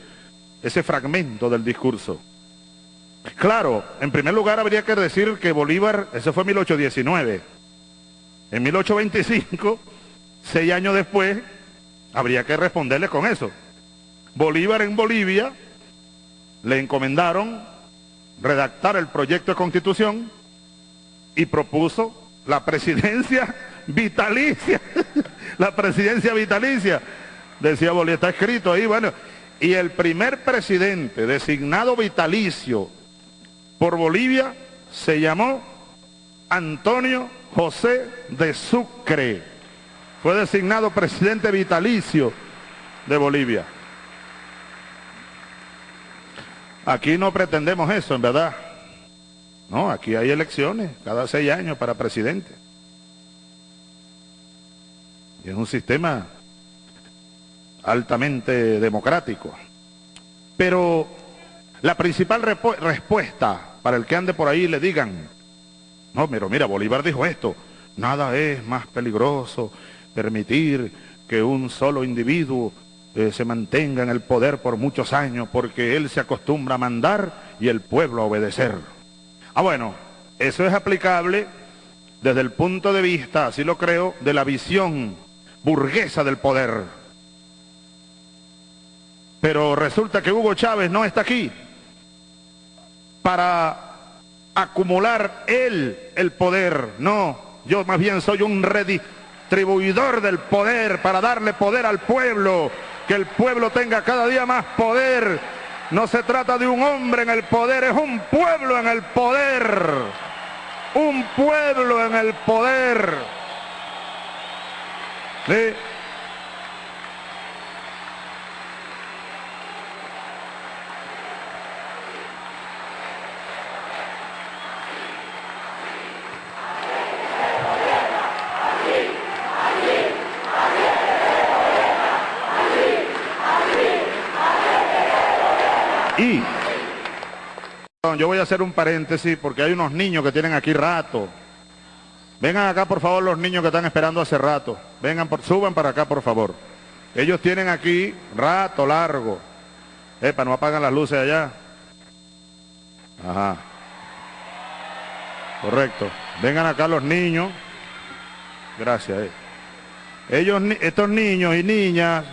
ese fragmento del discurso. Claro, en primer lugar habría que decir que Bolívar, eso fue 1819. En 1825, seis años después, habría que responderle con eso. Bolívar en Bolivia le encomendaron redactar el proyecto de constitución y propuso la presidencia vitalicia, la presidencia vitalicia, decía Bolívar, está escrito ahí, bueno, y el primer presidente designado vitalicio por Bolivia se llamó Antonio José de Sucre. Fue designado presidente vitalicio de Bolivia. Aquí no pretendemos eso, en verdad. No, aquí hay elecciones cada seis años para presidente. Y es un sistema altamente democrático. Pero la principal respuesta para el que ande por ahí y le digan, no, pero mira, Bolívar dijo esto, nada es más peligroso permitir que un solo individuo eh, se mantenga en el poder por muchos años porque él se acostumbra a mandar y el pueblo a obedecer. Ah, bueno, eso es aplicable desde el punto de vista, así lo creo, de la visión burguesa del poder. Pero resulta que Hugo Chávez no está aquí para acumular él el poder. No, yo más bien soy un redistribuidor del poder para darle poder al pueblo, que el pueblo tenga cada día más poder. No se trata de un hombre en el poder, es un pueblo en el poder. Un pueblo en el poder. Y yo voy a hacer un paréntesis porque hay unos niños que tienen aquí rato. Vengan acá, por favor, los niños que están esperando hace rato. Vengan, por, suban para acá, por favor. Ellos tienen aquí rato largo. Epa, no apagan las luces allá. Ajá. Correcto. Vengan acá los niños. Gracias. Eh. Ellos, estos niños y niñas,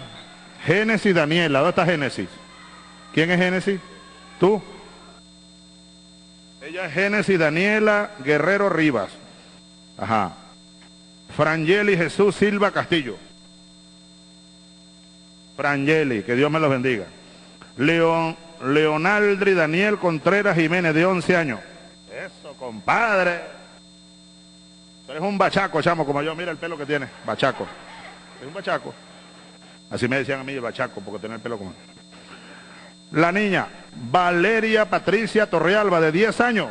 Génesis Daniela, ¿dónde está Génesis? ¿Quién es Génesis? ¿Tú? Ella es Génesis Daniela Guerrero Rivas. Ajá. Frangeli Jesús Silva Castillo. Frangeli, que Dios me los bendiga. Leon, Leonaldri Daniel Contreras Jiménez, de 11 años. Eso, compadre. Tú eres un bachaco, chamo, como yo. Mira el pelo que tiene. Bachaco. Es un bachaco. Así me decían a mí el bachaco, porque tiene el pelo como... La niña, Valeria Patricia Torrealba, de 10 años.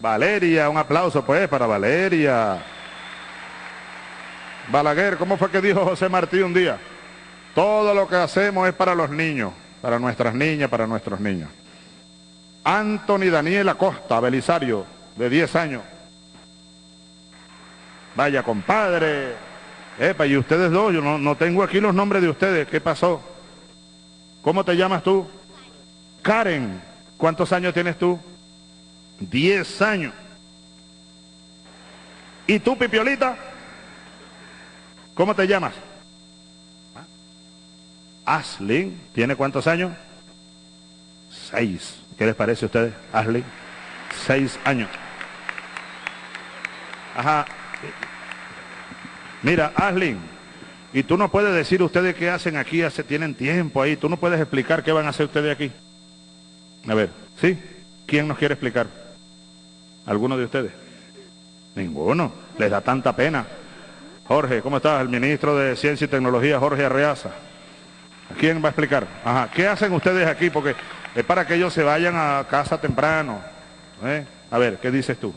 Valeria, un aplauso pues para Valeria. Balaguer, ¿cómo fue que dijo José Martí un día? Todo lo que hacemos es para los niños, para nuestras niñas, para nuestros niños. Anthony Daniel Acosta, Belisario, de 10 años. Vaya compadre. Epa, y ustedes dos, yo no, no tengo aquí los nombres de ustedes. ¿Qué pasó? ¿Cómo te llamas tú? Karen. ¿Cuántos años tienes tú? Diez años. ¿Y tú, Pipiolita? ¿Cómo te llamas? Aslin. ¿Tiene cuántos años? Seis. ¿Qué les parece a ustedes, Aslin? Seis años. Ajá. Mira, Aslin, Y tú no puedes decir ustedes qué hacen aquí, hace, tienen tiempo ahí. Tú no puedes explicar qué van a hacer ustedes aquí. A ver, ¿sí? ¿Quién nos quiere explicar? ¿Alguno de ustedes? Ninguno. Les da tanta pena. Jorge, ¿cómo estás? El ministro de Ciencia y Tecnología, Jorge Arreaza. ¿Quién va a explicar? Ajá. ¿Qué hacen ustedes aquí? Porque es para que ellos se vayan a casa temprano. ¿eh? A ver, ¿qué dices tú?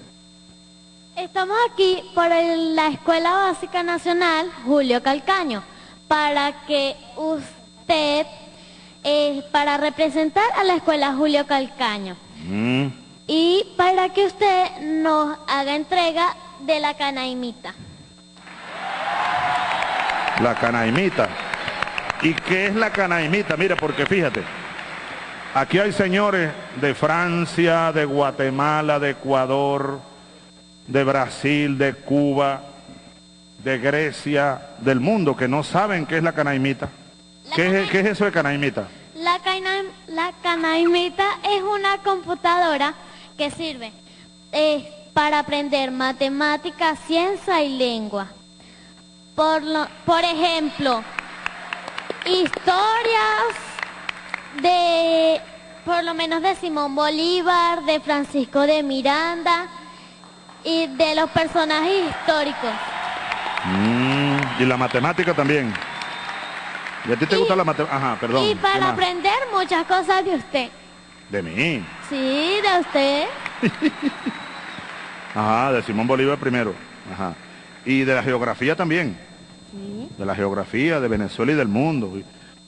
Estamos aquí por la Escuela Básica Nacional Julio Calcaño para que usted, eh, para representar a la Escuela Julio Calcaño mm. y para que usted nos haga entrega de la canaimita. La canaimita. ¿Y qué es la canaimita? Mira, porque fíjate, aquí hay señores de Francia, de Guatemala, de Ecuador, de Brasil, de Cuba, de Grecia, del mundo, que no saben qué es la canaimita. ¿Qué es, eso de canaimita? La, la canaimita es una computadora que sirve eh, para aprender matemáticas, ciencia y lengua. Por, lo, por ejemplo, historias de, por lo menos de Simón Bolívar, de Francisco de Miranda y de los personajes históricos. Mm, y la matemática también. ¿Y a ti te gusta la matemática? Ajá, perdón. Y para aprender muchas cosas de usted. ¿De mí? Sí, de usted. Ajá, de Simón Bolívar primero. Ajá. Y de la geografía también de la geografía de Venezuela y del mundo,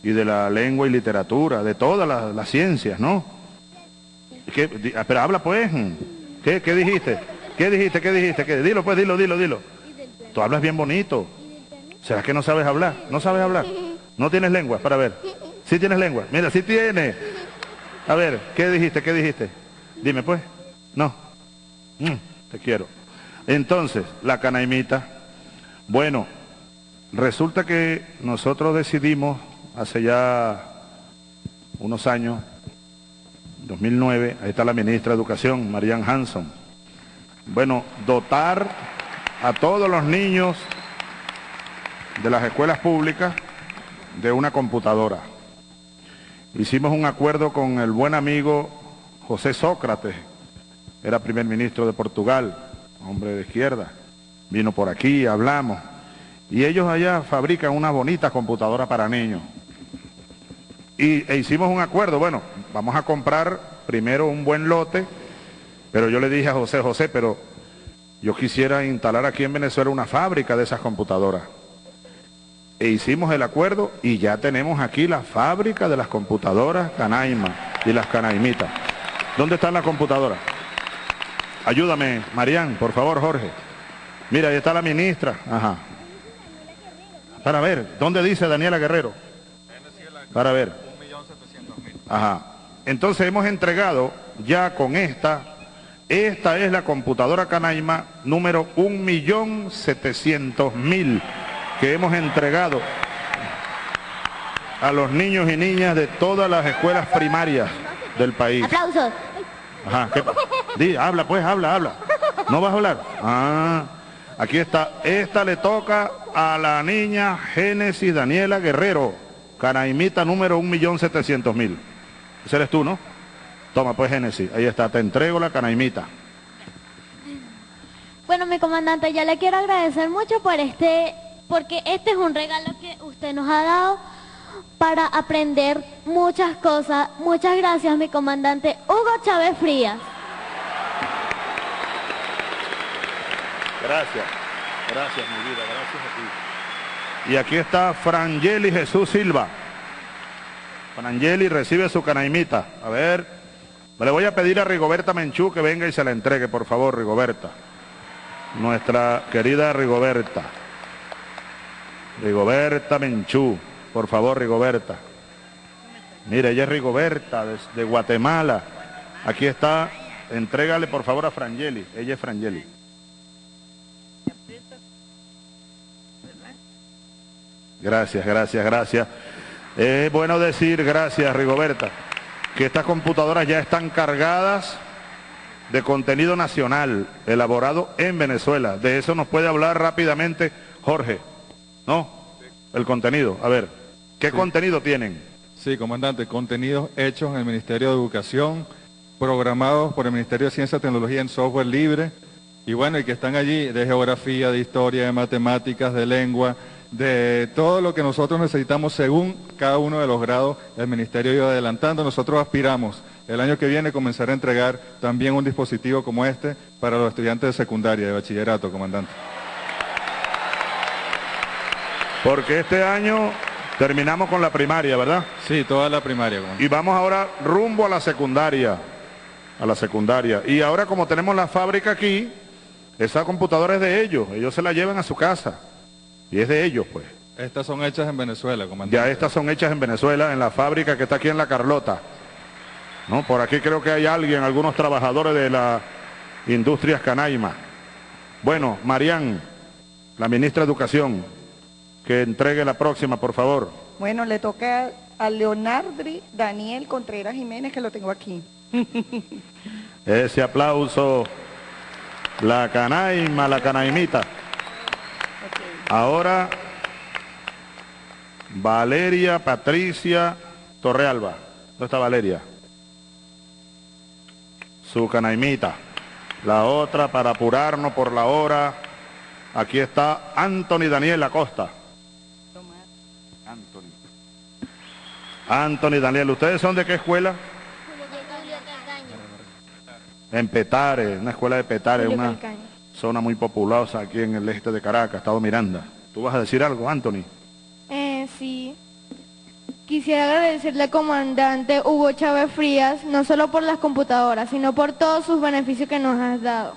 y, de la lengua y literatura, de todas las, ciencias, ¿no? ¿Qué, ah, pero habla pues, ¿Qué, ¿qué dijiste? ¿Qué dijiste? ¿Qué dijiste? ¿Qué? Dilo pues, dilo, dilo, dilo. Tú hablas bien bonito. ¿Será que no sabes hablar? ¿No sabes hablar? ¿No tienes lengua? Para ver. ¿Sí tienes lengua? Mira, sí tiene. A ver, ¿qué dijiste? ¿Qué dijiste? Dime pues. No. Mm, te quiero. Entonces, la canaimita. Bueno, Resulta que nosotros decidimos hace ya unos años, 2009, ahí está la ministra de Educación, Marianne Hanson, bueno, dotar a todos los niños de las escuelas públicas de una computadora. Hicimos un acuerdo con el buen amigo José Sócrates, era primer ministro de Portugal, hombre de izquierda, vino por aquí, hablamos. Y ellos allá fabrican una bonita computadora para niños. Y e hicimos un acuerdo, bueno, vamos a comprar primero un buen lote, pero yo le dije a José, José, pero yo quisiera instalar aquí en Venezuela una fábrica de esas computadoras. E hicimos el acuerdo y ya tenemos aquí la fábrica de las computadoras Canaima y las Canaimitas. ¿Dónde están las computadoras? Ayúdame, Marían, por favor, Jorge. Mira, ahí está la ministra. Ajá. Para ver, ¿dónde dice Daniela Guerrero? Para ver. Ajá. Entonces hemos entregado ya con esta, esta es la computadora Canaima número 1.700.000 que hemos entregado a los niños y niñas de todas las escuelas primarias del país. Aplausos. Ajá, Di, habla pues, habla, habla. ¿No vas a hablar? Ah. Aquí está. Esta le toca a la niña Génesis Daniela Guerrero, canaimita número 1.700.000. Ese eres tú, ¿no? Toma pues Génesis, ahí está, te entrego la canaimita. Bueno, mi comandante, ya le quiero agradecer mucho por este, porque este es un regalo que usted nos ha dado para aprender muchas cosas. Muchas gracias, mi comandante Hugo Chávez Frías. Gracias, gracias mi vida, gracias a ti. Y aquí está Frangeli Jesús Silva. Frangeli recibe su canaimita. A ver, le voy a pedir a Rigoberta Menchú que venga y se la entregue, por favor, Rigoberta. Nuestra querida Rigoberta. Rigoberta Menchú, por favor, Rigoberta. Mire, ella es Rigoberta, de, Guatemala. Aquí está, entrégale por favor a Frangeli, ella es Frangeli. Gracias, gracias, gracias. Es bueno decir, gracias Rigoberta, que estas computadoras ya están cargadas de contenido nacional elaborado en Venezuela. De eso nos puede hablar rápidamente Jorge, ¿no? el contenido. A ver, ¿qué contenido tienen? Sí, comandante, contenidos hechos en el Ministerio de Educación, programados por el Ministerio de Ciencia y Tecnología en software libre, y bueno, y que están allí de geografía, de historia, de matemáticas, de lengua, de todo lo que nosotros necesitamos según cada uno de los grados del Ministerio ido adelantando. Nosotros aspiramos el año que viene comenzar a entregar también un dispositivo como este para los estudiantes de secundaria, de bachillerato, comandante. Porque este año terminamos con la primaria, ¿verdad? Sí, toda la primaria. Y vamos ahora rumbo a la secundaria, a la secundaria. Y ahora como tenemos la fábrica aquí, esa computadora es de ellos, ellos se la llevan a su casa. Y es de ellos, pues. Estas son hechas en Venezuela, comandante. Ya estas son hechas en Venezuela, en la fábrica que está aquí en La Carlota. ¿No? Por aquí creo que hay alguien, algunos trabajadores de la Industrias Canaima. Bueno, Marían, la ministra de Educación, que entregue la próxima, por favor. Bueno, le toca a Leonardo Daniel Contreras Jiménez, que lo tengo aquí. Ese aplauso, la canaima, la canaimita. Ahora, Valeria Patricia Torrealba. ¿Dónde está Valeria? Su canaimita. La otra, para apurarnos por la hora, aquí está Anthony Daniel Acosta. Anthony. Anthony Daniel, ¿ustedes son de qué escuela? En Petare, una escuela de Petare, una zona muy populosa aquí en el este de Caracas, Estado Miranda. ¿Tú vas a decir algo, Anthony? Eh, sí. Quisiera agradecerle al comandante Hugo Chávez Frías, no solo por las computadoras, sino por todos sus beneficios que nos has dado.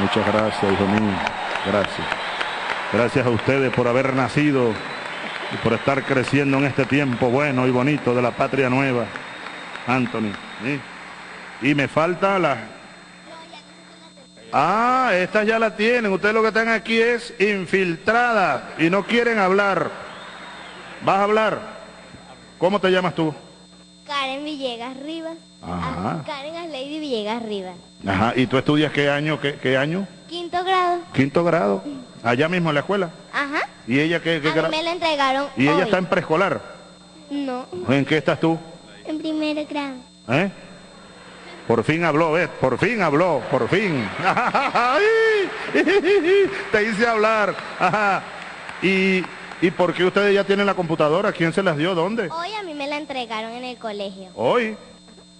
Muchas gracias, hijo mío. Gracias. Gracias a ustedes por haber nacido y por estar creciendo en este tiempo bueno y bonito de la patria nueva. Anthony. Y me falta la, Ah, estas ya la tienen. Ustedes lo que están aquí es infiltrada y no quieren hablar. ¿Vas a hablar? ¿Cómo te llamas tú? Karen Villegas Rivas. Ajá. Ah, Karen Lady Villegas Rivas. Ajá. ¿Y tú estudias qué año? ¿Qué, año? Quinto grado. Quinto grado. Allá mismo en la escuela. Ajá. ¿Y ella qué, qué a mí me la entregaron ¿Y ella está en preescolar? No. ¿En qué estás tú? En primer grado. ¿Eh? Por fin habló, ¿ves? Por fin habló, por fin. Te hice hablar. ¿Y, ¿Y por qué ustedes ya tienen la computadora? ¿Quién se las dio? ¿Dónde? Hoy a mí me la entregaron en el colegio. ¿Hoy?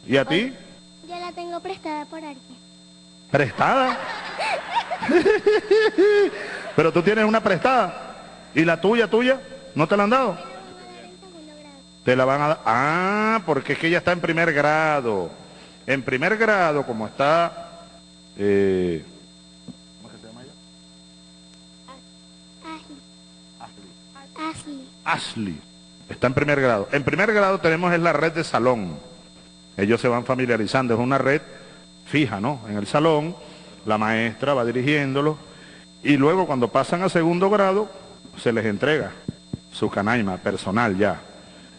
¿Y a ti? Yo la tengo prestada por alguien. ¿Prestada? Pero tú tienes una prestada. ¿Y la tuya, tuya? ¿No te la han dado? Te la van a dar. Ah, porque es que ella está en primer grado. En primer grado, como está... Eh, ¿Cómo se llama ella? Ashley. Ashley. Está en primer grado. En primer grado tenemos es la red de salón. Ellos se van familiarizando. Es una red fija, ¿no? En el salón, la maestra va dirigiéndolo. Y luego cuando pasan a segundo grado, se les entrega su canaima personal ya.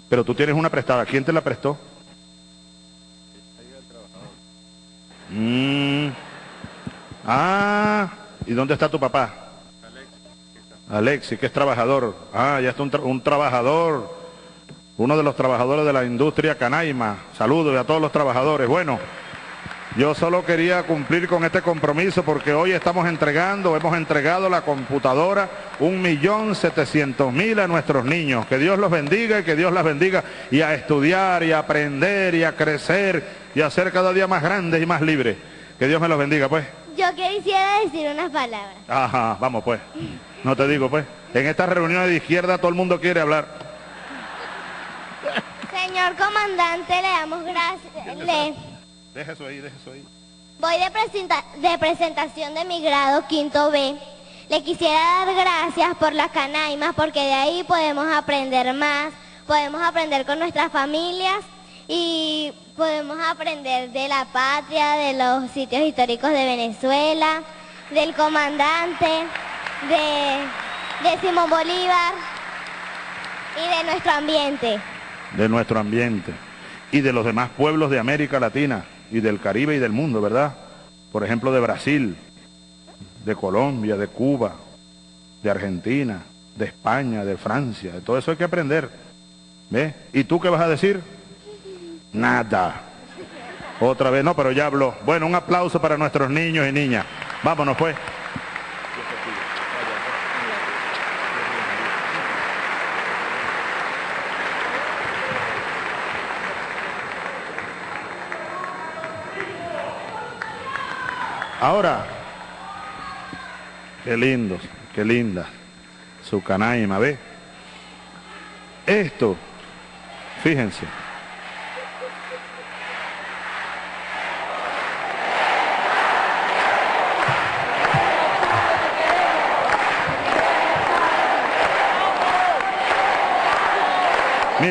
Pero tú tienes una prestada. ¿Quién te la prestó? Mm. Ah, ¿y dónde está tu papá? Alexi, que es trabajador. Ah, ya está un, trabajador, uno de los trabajadores de la industria Canaima. Saludos a todos los trabajadores. Bueno, yo solo quería cumplir con este compromiso porque hoy estamos entregando, hemos entregado la computadora un millón setecientos mil a nuestros niños. Que Dios los bendiga y que Dios las bendiga y a estudiar y a aprender y a crecer y a ser cada día más grandes y más libres. Que Dios me los bendiga, pues. Yo quisiera decir unas palabras. Ajá, vamos pues. No te digo, pues. En estas reuniones de izquierda todo el mundo quiere hablar. Señor comandante, le damos gracias. Le... Deja eso ahí, deja eso ahí. Voy de, de presentación de mi grado quinto B. Le quisiera dar gracias por las canaimas porque de ahí podemos aprender más, podemos aprender con nuestras familias y podemos aprender de la patria, de los sitios históricos de Venezuela, del comandante, de, Simón Bolívar y de nuestro ambiente. De nuestro ambiente. Y de los demás pueblos de América Latina y del Caribe y del mundo, ¿verdad? Por ejemplo, de Brasil, de Colombia, de Cuba, de Argentina, de España, de Francia, de todo eso hay que aprender. ¿Ves? ¿Y tú qué vas a decir? Nada. Otra vez, no, pero ya habló. Bueno, un aplauso para nuestros niños y niñas. Vámonos pues. Ahora, qué lindos, qué linda su canaima, ¿ve? Esto, fíjense.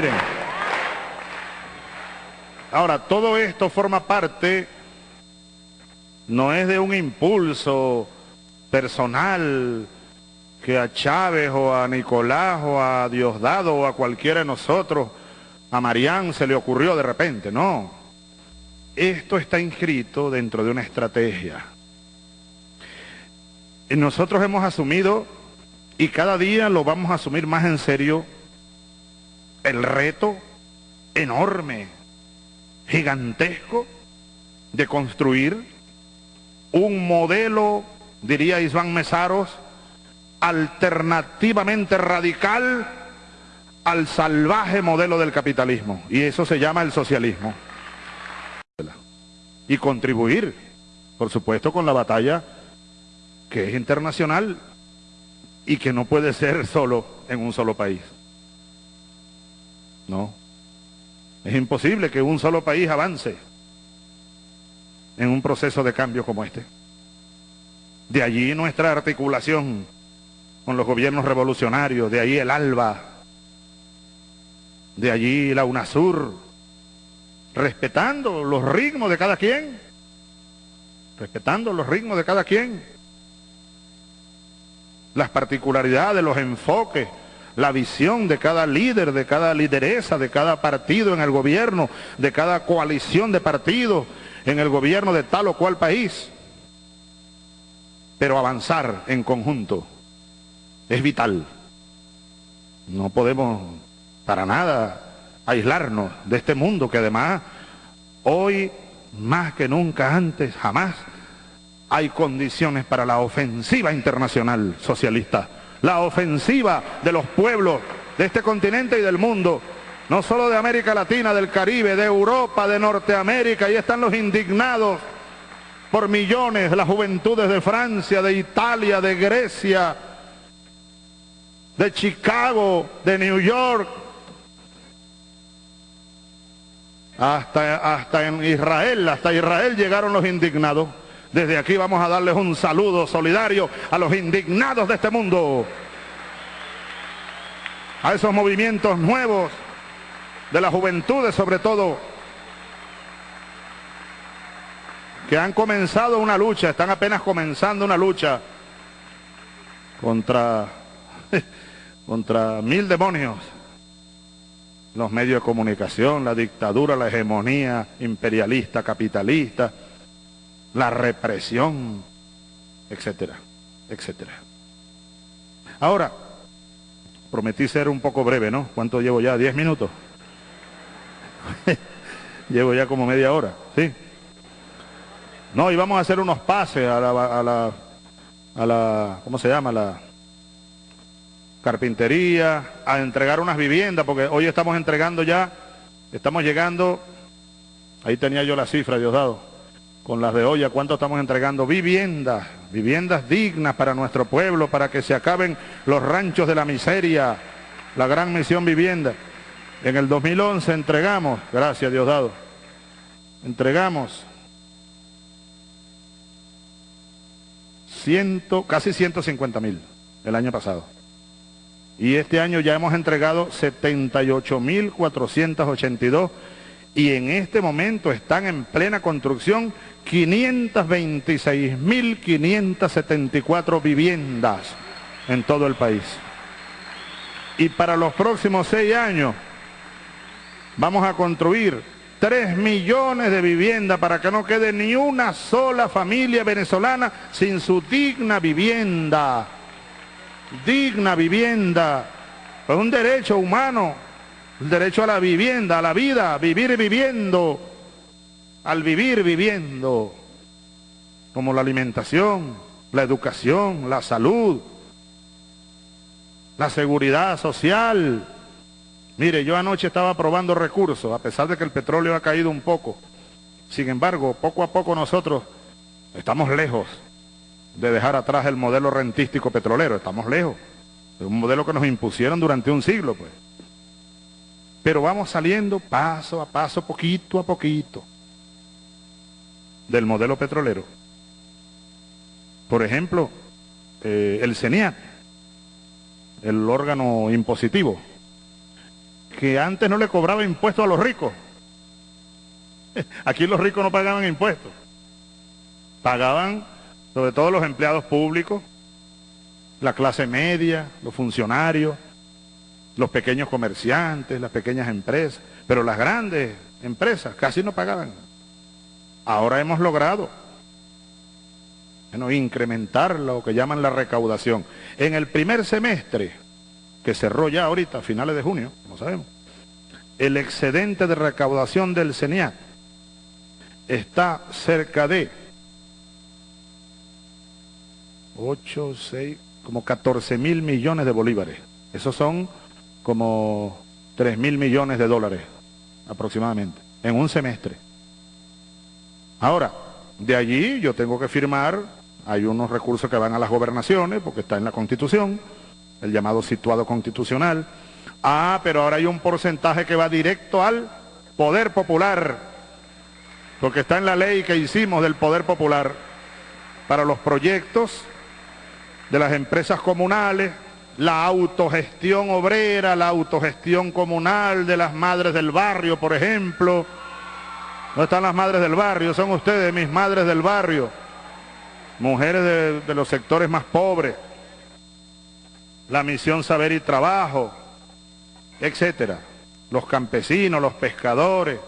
Miren, ahora todo esto forma parte no es de un impulso personal que a Chávez o a Nicolás o a Diosdado o a cualquiera de nosotros, a Marián se le ocurrió de repente, no. Esto está inscrito dentro de una estrategia. Y nosotros hemos asumido, y cada día lo vamos a asumir más en serio, el reto enorme, gigantesco, de construir un modelo, diría Isván Mesaros, alternativamente radical al salvaje modelo del capitalismo. Y eso se llama el socialismo. Y contribuir, por supuesto, con la batalla que es internacional y que no puede ser solo en un solo país. No. Es imposible que un solo país avance en un proceso de cambio como este. De allí nuestra articulación con los gobiernos revolucionarios, de allí el ALBA, de allí la UNASUR, respetando los ritmos de cada quien, respetando los ritmos de cada quien, las particularidades, los enfoques, la visión de cada líder, de cada lideresa, de cada partido en el gobierno, de cada coalición de partidos, en el gobierno de tal o cual país, pero avanzar en conjunto es vital. No podemos para nada aislarnos de este mundo que además hoy más que nunca antes, jamás, hay condiciones para la ofensiva internacional socialista, la ofensiva de los pueblos de este continente y del mundo no solo de América Latina, del Caribe, de Europa, de Norteamérica, ahí están los indignados por millones, las juventudes de Francia, de Italia, de Grecia, de Chicago, de New York, hasta, hasta en Israel, hasta Israel llegaron los indignados. Desde aquí vamos a darles un saludo solidario a los indignados de este mundo, a esos movimientos nuevos de las juventudes sobre todo, que han comenzado una lucha, están apenas comenzando una lucha contra, contra mil demonios. Los medios de comunicación, la dictadura, la hegemonía imperialista, capitalista, la represión, etcétera, etcétera. Ahora, prometí ser un poco breve, ¿no? ¿Cuánto llevo ya? ¿Diez minutos? Llevo ya como media hora, ¿sí? No, y vamos a hacer unos pases a la, a la, a la, ¿cómo se llama? La carpintería, a entregar unas viviendas, porque hoy estamos entregando ya, estamos llegando, ahí tenía yo la cifra, Diosdado, con las de hoy, ¿a cuánto estamos entregando? Viviendas, viviendas dignas para nuestro pueblo, para que se acaben los ranchos de la miseria, la gran misión vivienda. En el 2011 entregamos, gracias Diosdado, entregamos ciento, casi 150 mil el año pasado. Y este año ya hemos entregado 78 mil 482 y en este momento están en plena construcción 526 mil 574 viviendas en todo el país. Y para los próximos seis años Vamos a construir tres millones de viviendas para que no quede ni una sola familia venezolana sin su digna vivienda. digna vivienda. Es un derecho humano, el derecho a la vivienda, a la vida, vivir viviendo, al vivir viviendo, como la alimentación, la educación, la salud, la seguridad social. Mire, yo anoche estaba probando recursos, a pesar de que el petróleo ha caído un poco. Sin embargo, poco a poco nosotros estamos lejos de dejar atrás el modelo rentístico petrolero, estamos lejos. Es un modelo que nos impusieron durante un siglo, pues. Pero vamos saliendo paso a paso, poquito a poquito, del modelo petrolero. Por ejemplo, eh, el CENIAT, el órgano impositivo, que antes no le cobraba impuestos a los ricos. Aquí los ricos no pagaban impuestos. Pagaban sobre todo los empleados públicos, la clase media, los funcionarios, los pequeños comerciantes, las pequeñas empresas, pero las grandes empresas casi no pagaban. Ahora hemos logrado incrementar lo que llaman la recaudación. En el primer semestre, que cerró ya ahorita, a finales de junio, como sabemos, el excedente de recaudación del CENIAT está cerca de 8, 6, como 14 mil millones de bolívares. Esos son como 3 mil millones de dólares aproximadamente, en un semestre. Ahora, de allí yo tengo que firmar, hay unos recursos que van a las gobernaciones, porque está en la Constitución, el llamado situado constitucional. Ah, pero ahora hay un porcentaje que va directo al poder popular, porque está en la ley que hicimos del poder popular para los proyectos de las empresas comunales, la autogestión obrera, la autogestión comunal de las madres del barrio, por ejemplo. ¿No están las madres del barrio? Son ustedes mis madres del barrio, mujeres de, los sectores más pobres. La misión saber y trabajo, etcétera. Los campesinos, los pescadores,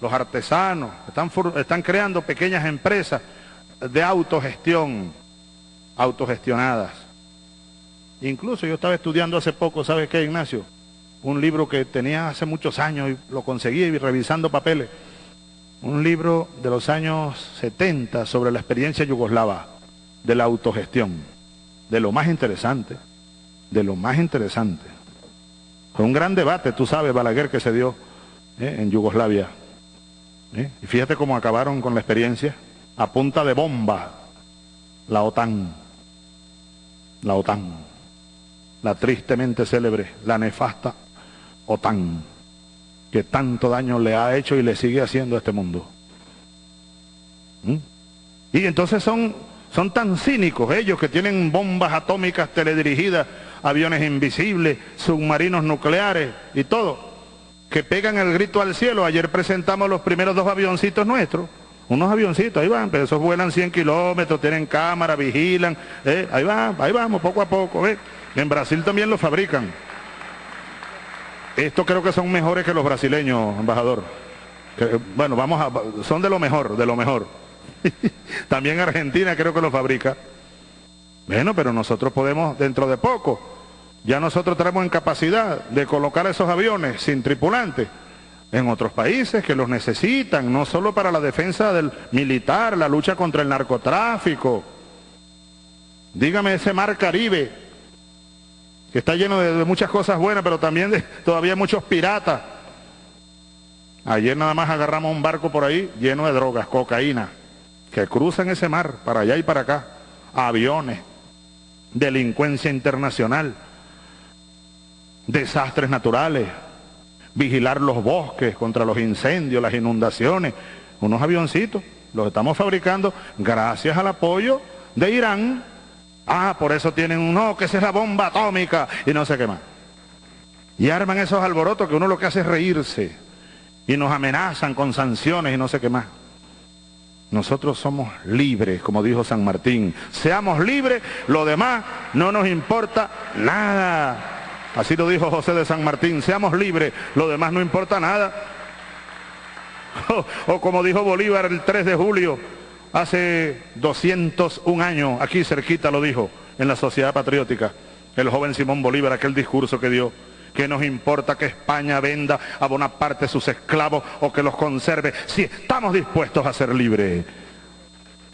los artesanos, están, están creando pequeñas empresas de autogestión autogestionadas. Incluso yo estaba estudiando hace poco, ¿sabes qué, Ignacio? Un libro que tenía hace muchos años y lo conseguí revisando papeles. Un libro de los años 70 sobre la experiencia yugoslava de la autogestión. De lo más interesante, de lo más interesante. Fue un gran debate, tú sabes, Balaguer, que se dio ¿eh? en Yugoslavia. ¿eh? Y fíjate cómo acabaron con la experiencia. A punta de bomba, la OTAN la OTAN, la tristemente célebre, la nefasta OTAN, que tanto daño le ha hecho y le sigue haciendo a este mundo. ¿Mm? Y entonces son, son tan cínicos ellos que tienen bombas atómicas teledirigidas, aviones invisibles, submarinos nucleares y todo, que pegan el grito al cielo. Ayer presentamos los primeros dos avioncitos nuestros unos avioncitos, ahí van, pero esos vuelan 100 kilómetros, tienen cámara, vigilan, eh, ahí va, ahí vamos, poco a poco. Eh. En Brasil también los fabrican. Estos creo que son mejores que los brasileños, embajador. bueno, vamos a, son de lo mejor, de lo mejor. también Argentina creo que los fabrica. Bueno, pero nosotros podemos, dentro de poco, ya nosotros tenemos en capacidad de colocar esos aviones sin tripulantes en otros países que los necesitan, no solo para la defensa del militar, la lucha contra el narcotráfico. Dígame ese mar Caribe, que está lleno de, muchas cosas buenas, pero también de, todavía muchos piratas. Ayer nada más agarramos un barco por ahí lleno de drogas, cocaína, que cruzan ese mar para allá y para acá, aviones, delincuencia internacional, desastres naturales, vigilar los bosques contra los incendios, las inundaciones. Unos avioncitos, los estamos fabricando gracias al apoyo de Irán. Ah, por eso tienen un, no, que esa es la bomba atómica y no sé qué más. Y arman esos alborotos que uno lo que hace es reírse y nos amenazan con sanciones y no sé qué más. Nosotros somos libres, como dijo San Martín. Seamos libres, lo demás no nos importa nada. Así lo dijo José de San Martín, seamos libres, lo demás no importa nada. O, como dijo Bolívar el 3 de julio, hace 201 años, aquí cerquita lo dijo, en la Sociedad Patriótica. el joven Simón Bolívar, aquel discurso que dio. ¿Qué nos importa que España venda a Bonaparte sus esclavos o que los conserve si estamos dispuestos a ser libres?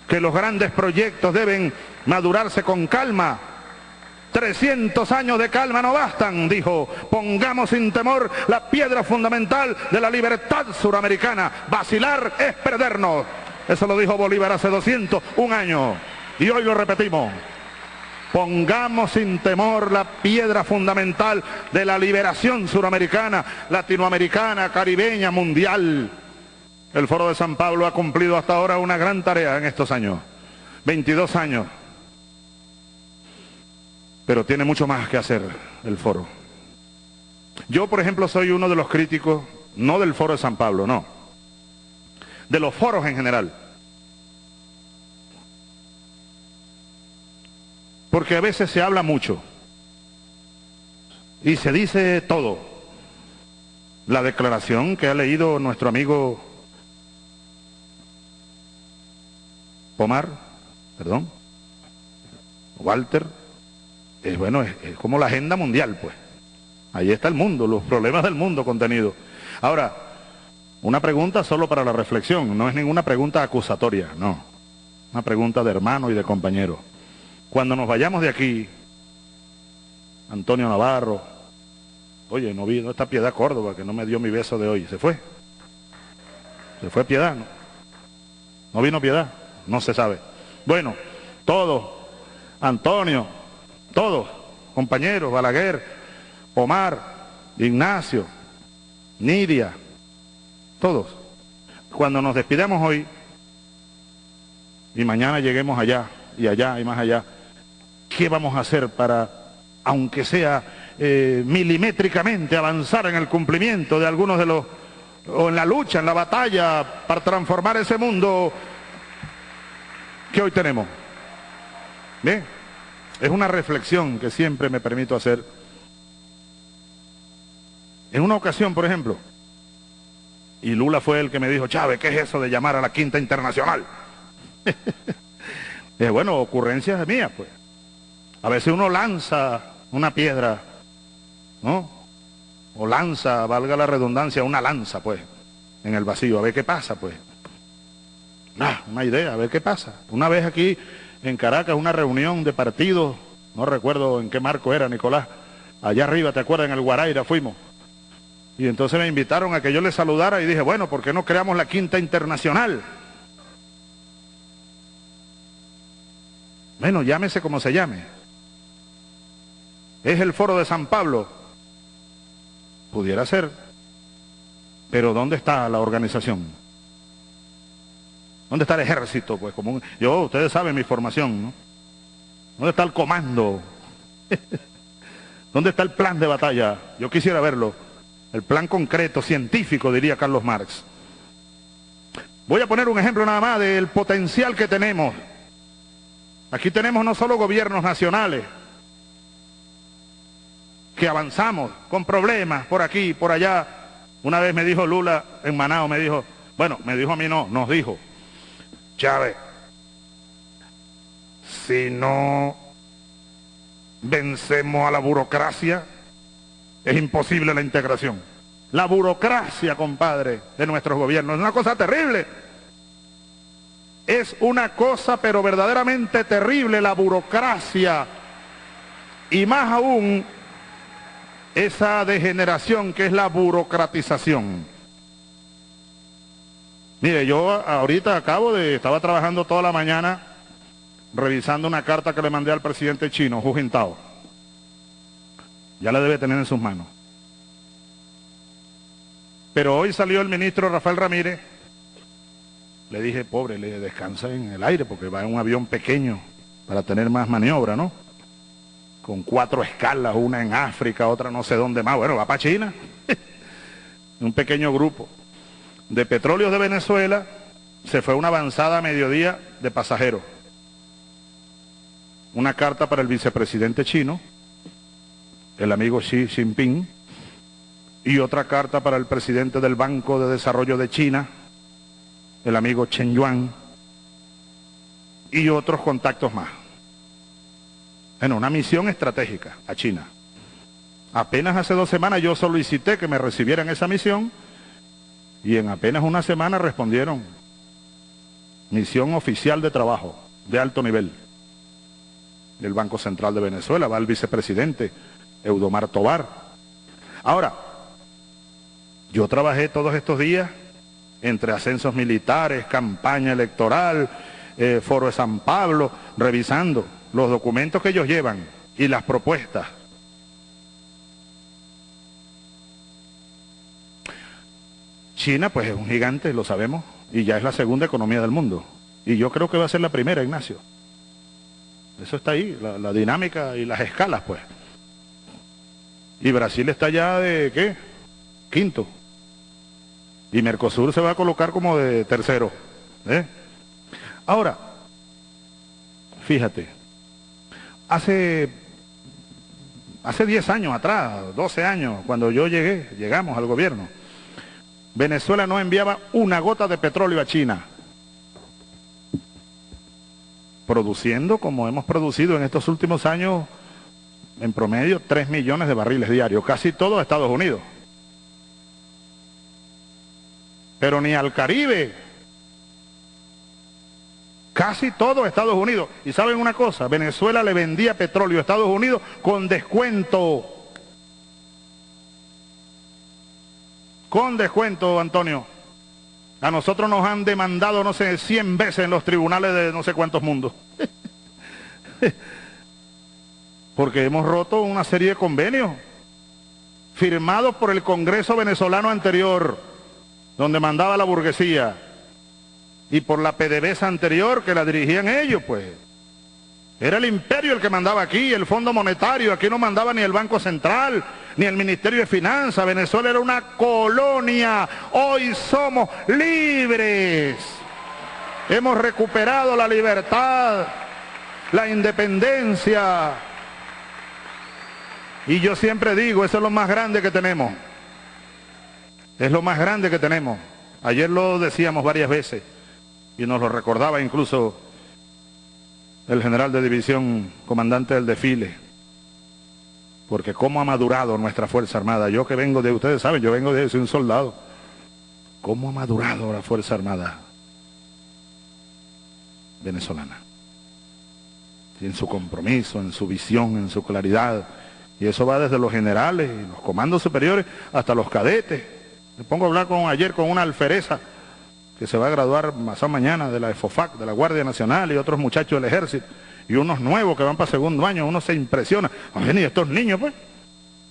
Que los grandes proyectos deben madurarse con calma. 300 años de calma no bastan, dijo. Pongamos sin temor la piedra fundamental de la libertad suramericana. Vacilar es perdernos. Eso lo dijo Bolívar hace 201 años. Y hoy lo repetimos. Pongamos sin temor la piedra fundamental de la liberación suramericana, latinoamericana, caribeña, mundial. El Foro de San Pablo ha cumplido hasta ahora una gran tarea en estos años. 22 años. Pero tiene mucho más que hacer el foro. Yo, por ejemplo, soy uno de los críticos, no del Foro de San Pablo, no. De los foros en general. Porque a veces se habla mucho y se dice todo. La declaración que ha leído nuestro amigo Omar, perdón, Walter, es bueno, es, es, como la agenda mundial, pues. Ahí está el mundo, los problemas del mundo contenido. Ahora, una pregunta solo para la reflexión, no es ninguna pregunta acusatoria, no. Una pregunta de hermano y de compañero. Cuando nos vayamos de aquí, Antonio Navarro, oye, no vi, no está Piedad Córdoba, que no me dio mi beso de hoy, se fue. Se fue Piedad, ¿no? No vino Piedad, no se sabe. Bueno, todos, Antonio, todos, compañeros, Balaguer, Omar, Ignacio, Nidia, todos. Cuando nos despidamos hoy y mañana lleguemos allá y allá y más allá, ¿qué vamos a hacer para, aunque sea eh, milimétricamente, avanzar en el cumplimiento de algunos de los, o en la lucha, en la batalla, para transformar ese mundo que hoy tenemos? Bien, es una reflexión que siempre me permito hacer. En una ocasión, por ejemplo, y Lula fue el que me dijo, Chávez, ¿qué es eso de llamar a la Quinta Internacional? es bueno, ocurrencias mías, pues. A veces uno lanza una piedra, ¿no? O lanza, valga la redundancia, una lanza, pues, en el vacío, a ver qué pasa, pues. Ah, una idea, a ver qué pasa. Una vez aquí en Caracas, una reunión de partidos, no recuerdo en qué marco era, Nicolás, allá arriba, ¿te acuerdas? En el Guaraira fuimos. Y entonces me invitaron a que yo les saludara y dije, bueno, ¿por qué no creamos la Quinta Internacional? Bueno, llámese como se llame. Es el foro de San Pablo. Pudiera ser. Pero ¿dónde está la organización? ¿Dónde está el ejército? Pues como yo, ustedes saben mi formación, ¿no? ¿Dónde está el comando? ¿Dónde está el plan de batalla? Yo quisiera verlo. El plan concreto, científico, diría Carlos Marx. Voy a poner un ejemplo nada más del potencial que tenemos. Aquí tenemos no solo gobiernos nacionales, que avanzamos con problemas por aquí, por allá. Una vez me dijo Lula en Manao, me dijo, bueno, me dijo a mí no, nos dijo, Chávez, si no vencemos a la burocracia, es imposible la integración. La burocracia, compadre, de nuestros gobiernos es una cosa terrible. Es una cosa, pero verdaderamente terrible, la burocracia. Y más aún, esa degeneración que es la burocratización. Mire, yo ahorita acabo de, estaba trabajando toda la mañana revisando una carta que le mandé al presidente chino, Hu Jintao. Ya la debe tener en sus manos. Pero hoy salió el ministro Rafael Ramírez. Le dije, pobre, le descansa en el aire porque va en un avión pequeño para tener más maniobra, ¿no? Con cuatro escalas, una en África, otra no sé dónde más. Bueno, va para China. un pequeño grupo. De petróleos de Venezuela se fue una avanzada a mediodía de pasajeros. Una carta para el vicepresidente chino, el amigo Xi Jinping, y otra carta para el presidente del Banco de Desarrollo de China, el amigo Chen Yuan, y otros contactos más. Bueno, una misión estratégica a China. Apenas hace dos semanas yo solicité que me recibieran esa misión y en apenas una semana respondieron. Misión oficial de trabajo de alto nivel del Banco Central de Venezuela, va el vicepresidente Eudomar Tobar. Ahora, yo trabajé todos estos días entre ascensos militares, campaña electoral, eh, foro de San Pablo, revisando los documentos que ellos llevan y las propuestas. China, pues es un gigante, lo sabemos, y ya es la segunda economía del mundo. Y yo creo que va a ser la primera, Ignacio. Eso está ahí, la, dinámica y las escalas, pues. Y Brasil está ya de, ¿qué? Quinto. Y Mercosur se va a colocar como de tercero. ¿eh? Ahora, fíjate, hace, hace 10 años atrás, 12 años, cuando yo llegué, llegamos al gobierno, Venezuela no enviaba una gota de petróleo a China. Produciendo, como hemos producido en estos últimos años, en promedio 3 millones de barriles diarios, casi todo a Estados Unidos. Pero ni al Caribe, casi todo Estados Unidos. Y saben una cosa, Venezuela le vendía petróleo a Estados Unidos con descuento. Con descuento, Antonio. A nosotros nos han demandado, no sé, 100 veces en los tribunales de no sé cuántos mundos. Porque hemos roto una serie de convenios firmados por el Congreso venezolano anterior, donde mandaba la burguesía, y por la PDVSA anterior que la dirigían ellos, pues. Era el imperio el que mandaba aquí, el Fondo Monetario, aquí no mandaba ni el Banco Central, ni el Ministerio de Finanzas. Venezuela era una colonia. Hoy somos libres. Hemos recuperado la libertad, la independencia. Y yo siempre digo, eso es lo más grande que tenemos. Es lo más grande que tenemos. Ayer lo decíamos varias veces y nos lo recordaba incluso el general de división, comandante del desfile, porque cómo ha madurado nuestra Fuerza Armada. Yo que vengo de, ustedes saben, yo vengo de soy un soldado. ¿Cómo ha madurado la Fuerza Armada venezolana? en su compromiso, en su visión, en su claridad. Y eso va desde los generales los comandos superiores hasta los cadetes. Me pongo a hablar con ayer con una alfereza que se va a graduar más mañana de la EFOFAC, de la Guardia Nacional y otros muchachos del Ejército, y unos nuevos que van para segundo año, uno se impresiona. Oye, y estos niños, pues,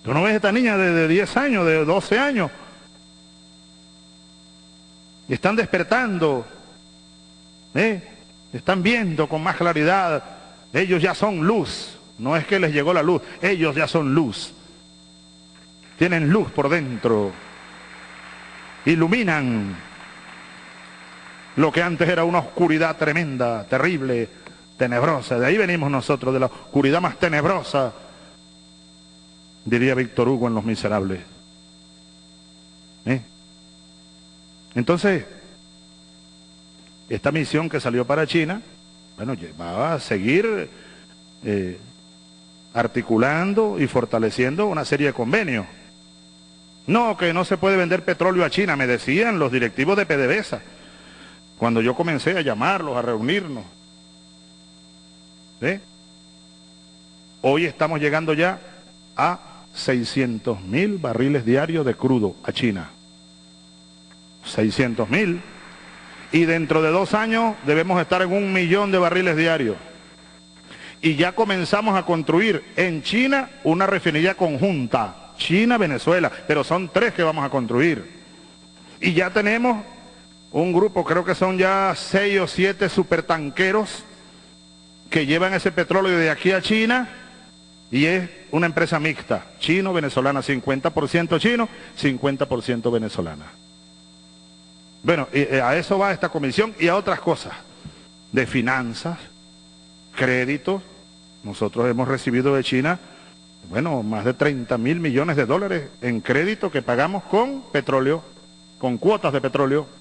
tú no ves esta niña de, 10 años, de 12 años, y están despertando, ¿eh? están viendo con más claridad, ellos ya son luz, no es que les llegó la luz, ellos ya son luz, tienen luz por dentro, iluminan lo que antes era una oscuridad tremenda, terrible, tenebrosa. De ahí venimos nosotros, de la oscuridad más tenebrosa, diría Víctor Hugo en Los Miserables. ¿Eh? Entonces, esta misión que salió para China, bueno, va a seguir eh, articulando y fortaleciendo una serie de convenios. No, que no se puede vender petróleo a China, me decían los directivos de PDVSA. Cuando yo comencé a llamarlos, a reunirnos. Hoy estamos llegando ya a 600 mil barriles diarios de crudo a China. 600 mil. Y dentro de dos años debemos estar en un millón de barriles diarios. Y ya comenzamos a construir en China una refinería conjunta. China-Venezuela. Pero son tres que vamos a construir. Y ya tenemos un grupo, creo que son ya seis o siete supertanqueros que llevan ese petróleo de aquí a China y es una empresa mixta, chino-venezolana, 50% chino, 50% venezolana. Bueno, eh, a eso va esta comisión y a otras cosas, de finanzas, créditos. Nosotros hemos recibido de China, bueno, más de 30 mil millones de dólares en crédito que pagamos con petróleo, con cuotas de petróleo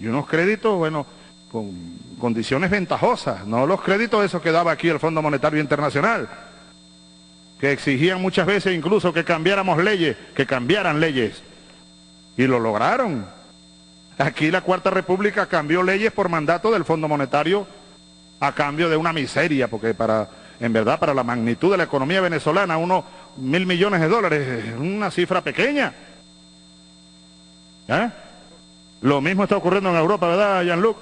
y unos créditos, bueno, con condiciones ventajosas, no los créditos esos que daba aquí el Fondo Monetario Internacional, que exigían muchas veces incluso que cambiáramos leyes, que cambiaran leyes. Y lo lograron. Aquí la Cuarta República cambió leyes por mandato del Fondo Monetario a cambio de una miseria, porque para, en verdad, para la magnitud de la economía venezolana, unos mil millones de dólares es una cifra pequeña. ¿Eh? Lo mismo está ocurriendo en Europa, ¿verdad, Jean-Luc?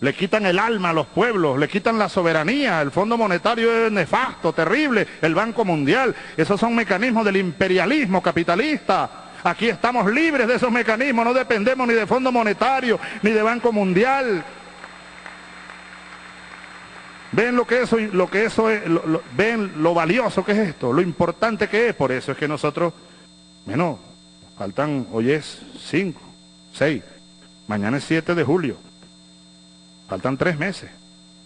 Le quitan el alma a los pueblos, le quitan la soberanía, el Fondo Monetario es nefasto, terrible, el Banco Mundial, esos son mecanismos del imperialismo capitalista. Aquí estamos libres de esos mecanismos, no dependemos ni de Fondo Monetario ni de Banco Mundial. Ven lo que eso, lo que eso es, ven lo valioso que es esto, lo importante que es. Por eso es que nosotros, bueno, faltan, hoy es 5, 6, mañana es 7 de julio. Faltan tres meses,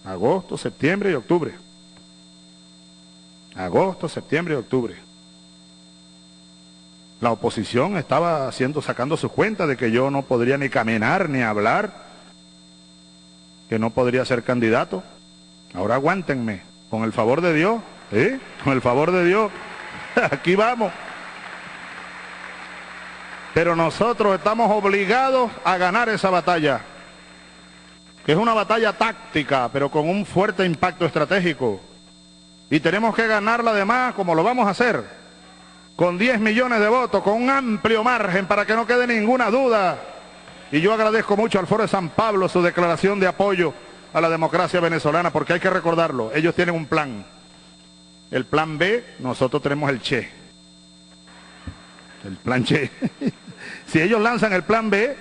agosto, septiembre y octubre. Agosto, septiembre y octubre. La oposición estaba haciendo, sacando su cuenta de que yo no podría ni caminar ni hablar, que no podría ser candidato. Ahora aguántenme, con el favor de Dios, ¿eh? Con el favor de Dios, aquí vamos. Pero nosotros estamos obligados a ganar esa batalla, que es una batalla táctica, pero con un fuerte impacto estratégico. Y tenemos que ganarla además como lo vamos a hacer, con 10 millones de votos, con un amplio margen para que no quede ninguna duda. Y yo agradezco mucho al Foro de San Pablo su declaración de apoyo a la democracia venezolana, porque hay que recordarlo, ellos tienen un plan. El plan B, nosotros tenemos el Che. El plan Che. si ellos lanzan el plan B,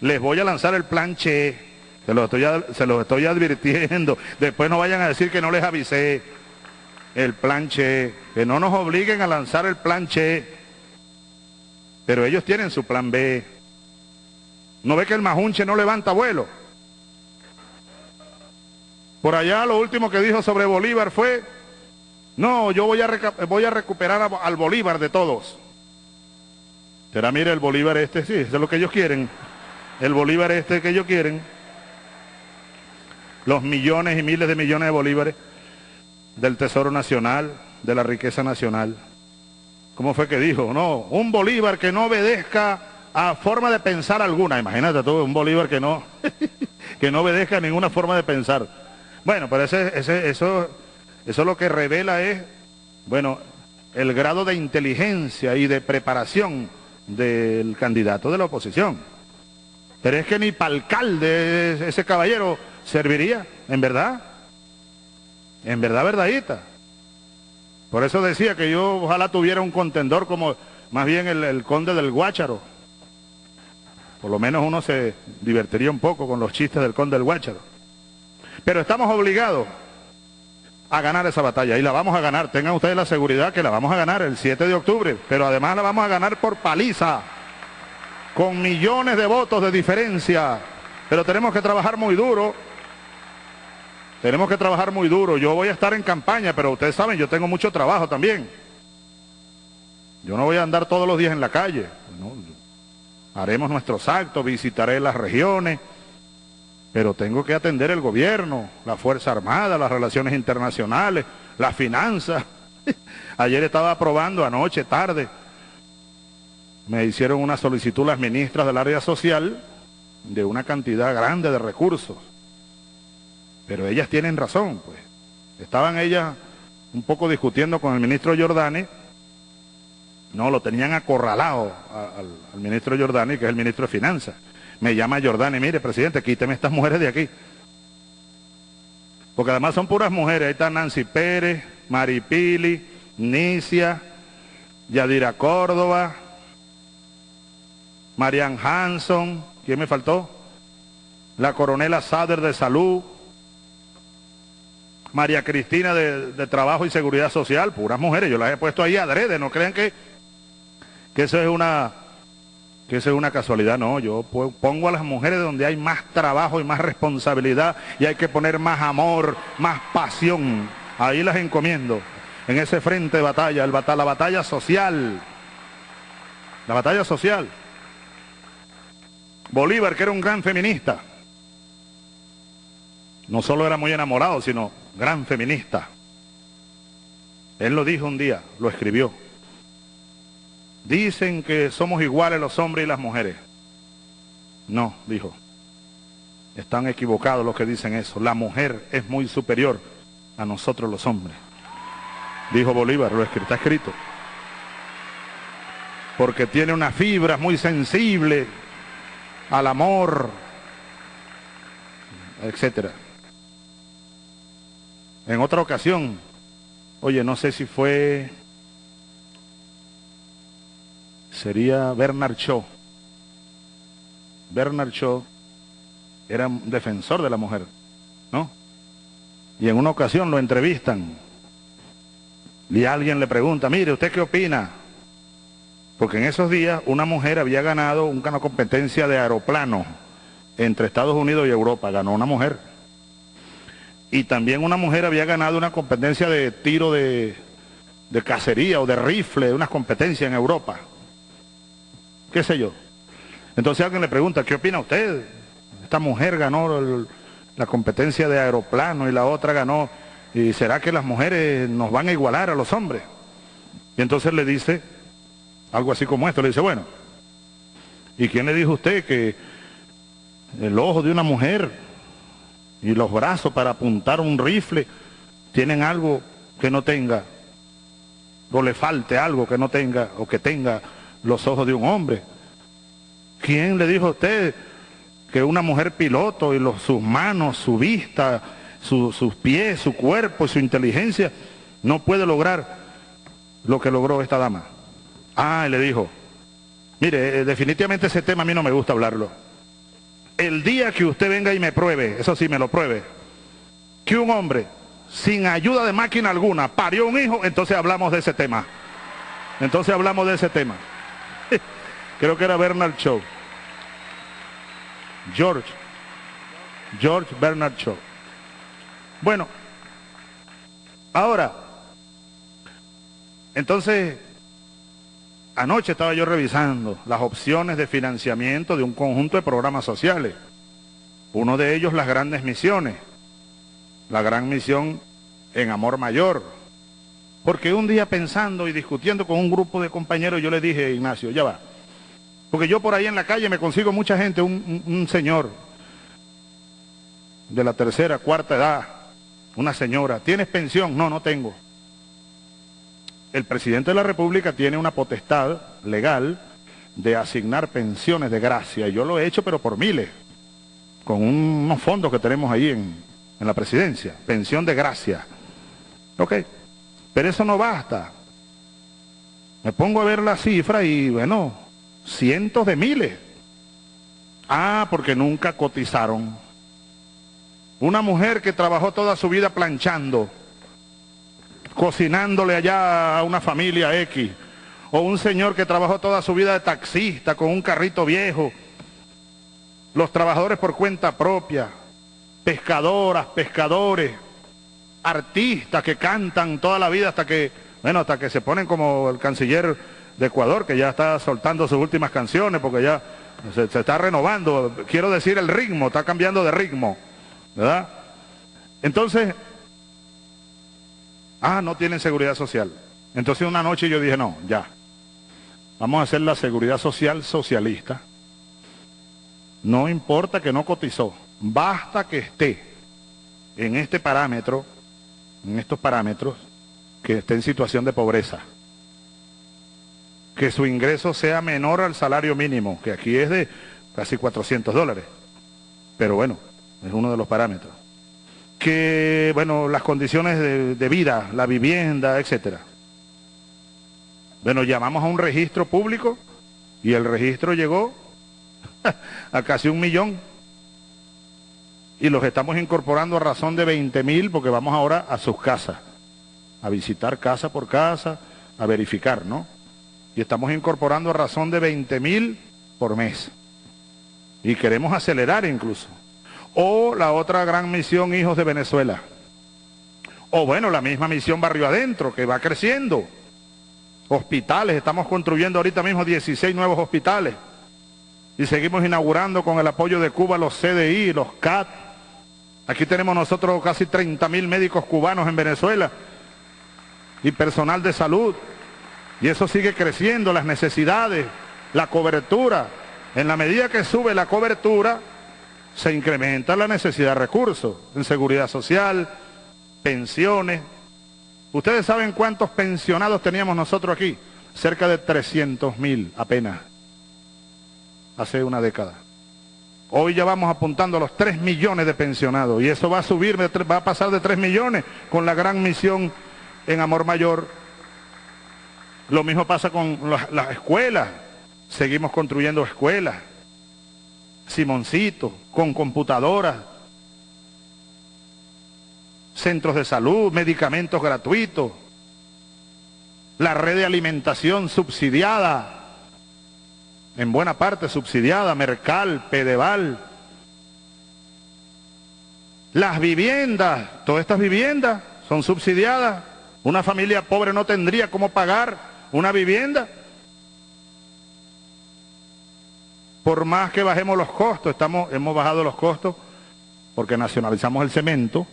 les voy a lanzar el plan Che. Se los estoy, se los estoy advirtiendo. Después no vayan a decir que no les avisé. El plan Che. Que no nos obliguen a lanzar el plan Che. Pero ellos tienen su plan B. ¿No ve que el Majunche no levanta vuelo? Por allá lo último que dijo sobre Bolívar fue, no, yo voy a, voy a recuperar al Bolívar de todos. Será, mire, el Bolívar este, sí, eso es lo que ellos quieren. El Bolívar este que ellos quieren. Los millones y miles de millones de bolívares del Tesoro Nacional, de la riqueza nacional. ¿Cómo fue que dijo? No, un Bolívar que no obedezca a forma de pensar alguna. Imagínate tú, un Bolívar que no, que no obedezca a ninguna forma de pensar. Bueno, pero eso, eso lo que revela es, bueno, el grado de inteligencia y de preparación del candidato de la oposición. Pero es que ni para alcalde ese caballero serviría, en verdad. En verdad, verdadita. Por eso decía que yo ojalá tuviera un contendor como más bien el, el conde del Guácharo. Por lo menos uno se divertiría un poco con los chistes del conde del Guácharo. Pero estamos obligados a ganar esa batalla y la vamos a ganar. Tengan ustedes la seguridad que la vamos a ganar el 7 de octubre, pero además la vamos a ganar por paliza, con millones de votos de diferencia. Pero tenemos que trabajar muy duro. Tenemos que trabajar muy duro. Yo voy a estar en campaña, pero ustedes saben, yo tengo mucho trabajo también. Yo no voy a andar todos los días en la calle. haremos nuestros actos, visitaré las regiones pero tengo que atender el gobierno, la Fuerza Armada, las relaciones internacionales, las finanzas. Ayer estaba aprobando, anoche, tarde, me hicieron una solicitud las ministras del área social de una cantidad grande de recursos. Pero ellas tienen razón, pues. Estaban ellas un poco discutiendo con el ministro Giordani. No, lo tenían acorralado al, al ministro Giordani, que es el ministro de Finanzas me llama Jordani, mire, presidente, quíteme estas mujeres de aquí. Porque además son puras mujeres. Ahí está Nancy Pérez, Maripili, Nicia, Yadira Córdoba, Marian Hanson, ¿quién me faltó? La coronela Sader de Salud, María Cristina de, Trabajo y Seguridad Social, puras mujeres. Yo las he puesto ahí adrede, no crean que, que eso es una que eso es una casualidad, no, yo pongo a las mujeres donde hay más trabajo y más responsabilidad y hay que poner más amor, más pasión. Ahí las encomiendo, en ese frente de batalla, la batalla social. La batalla social. Bolívar, que era un gran feminista, no solo era muy enamorado, sino gran feminista. Él lo dijo un día, lo escribió. Dicen que somos iguales los hombres y las mujeres. No, dijo. Están equivocados los que dicen eso. La mujer es muy superior a nosotros los hombres. Dijo Bolívar, lo está escrito. Porque tiene una fibra muy sensible al amor, etcétera. En otra ocasión, oye, no sé si fue, sería Bernard Shaw. Bernard Shaw era un defensor de la mujer, ¿no? Y en una ocasión lo entrevistan y alguien le pregunta, mire, ¿usted qué opina? Porque en esos días una mujer había ganado una competencia de aeroplano entre Estados Unidos y Europa, ganó una mujer. Y también una mujer había ganado una competencia de tiro de, de cacería o de rifle, unas competencias en Europa. ¿Qué sé yo? Entonces alguien le pregunta, ¿qué opina usted? Esta mujer ganó la competencia de aeroplano y la otra ganó. ¿Y será que las mujeres nos van a igualar a los hombres? Y entonces le dice, algo así como esto, le dice, bueno, ¿y quién le dijo usted que el ojo de una mujer y los brazos para apuntar un rifle tienen algo que no tenga, o le falte algo que no tenga, o que tenga los ojos de un hombre? ¿Quién le dijo a usted que una mujer piloto y sus manos, su vista, sus pies, su cuerpo y su inteligencia no puede lograr lo que logró esta dama? Ah, y le dijo, mire, eh, definitivamente ese tema a mí no me gusta hablarlo. El día que usted venga y me pruebe, eso sí, me lo pruebe, que un hombre sin ayuda de máquina alguna parió un hijo, entonces hablamos de ese tema. Entonces hablamos de ese tema. Creo que era Bernard Shaw. George. George Bernard Shaw. Bueno, ahora, entonces Anoche estaba yo revisando las opciones de financiamiento de un conjunto de programas sociales. Uno de ellos las grandes misiones. La gran misión en Amor Mayor. Porque un día pensando y discutiendo con un grupo de compañeros, yo le dije, Ignacio, ya va. Porque yo por ahí en la calle me consigo mucha gente, un, señor de la tercera, cuarta edad, una señora, ¿tienes pensión? No, no tengo el presidente de la República tiene una potestad legal de asignar pensiones de gracia. Yo lo he hecho, pero por miles, con unos fondos que tenemos ahí en, en la presidencia. Pensión de gracia. Ok, pero eso no basta. Me pongo a ver la cifra y, bueno, cientos de miles. Ah, porque nunca cotizaron. Una mujer que trabajó toda su vida planchando, cocinándole allá a una familia X, o un señor que trabajó toda su vida de taxista con un carrito viejo, los trabajadores por cuenta propia, pescadoras, pescadores, artistas que cantan toda la vida hasta que, bueno, hasta que se ponen como el canciller de Ecuador, que ya está soltando sus últimas canciones porque ya se, está renovando, quiero decir el ritmo, está cambiando de ritmo, ¿verdad? Entonces, Ah, no tienen seguridad social. Entonces una noche yo dije, no, ya. Vamos a hacer la seguridad social socialista. No importa que no cotizó. Basta que esté en este parámetro, en estos parámetros, que esté en situación de pobreza. Que su ingreso sea menor al salario mínimo, que aquí es de casi 400 dólares. Pero bueno, es uno de los parámetros que, bueno, las condiciones de, vida, la vivienda, etcétera. Bueno, llamamos a un registro público y el registro llegó a casi un millón. Y los estamos incorporando a razón de 20 mil porque vamos ahora a sus casas, a visitar casa por casa, a verificar, ¿no? Y estamos incorporando razón de 20 mil por mes. Y queremos acelerar incluso. O la otra gran misión Hijos de Venezuela. O bueno, la misma misión Barrio Adentro, que va creciendo. Hospitales, estamos construyendo ahorita mismo 16 nuevos hospitales. Y seguimos inaugurando con el apoyo de Cuba los CDI, los CAT, Aquí tenemos nosotros casi 30 mil médicos cubanos en Venezuela y personal de salud. Y eso sigue creciendo, las necesidades, la cobertura. En la medida que sube la cobertura, se incrementa la necesidad de recursos en seguridad social, pensiones. ¿Ustedes saben cuántos pensionados teníamos nosotros aquí? Cerca de 300 mil apenas, hace una década. Hoy ya vamos apuntando a los 3 millones de pensionados y eso va a subir, va a pasar de 3 millones con la gran misión en Amor Mayor. Lo mismo pasa con las, escuelas. Seguimos construyendo escuelas. Simoncito, con computadoras, centros de salud, medicamentos gratuitos, la red de alimentación subsidiada, en buena parte subsidiada, Mercal, Pedeval, las viviendas, todas estas viviendas son subsidiadas. Una familia pobre no tendría cómo pagar una vivienda. Por más que bajemos los costos, estamos, hemos bajado los costos porque nacionalizamos el cemento,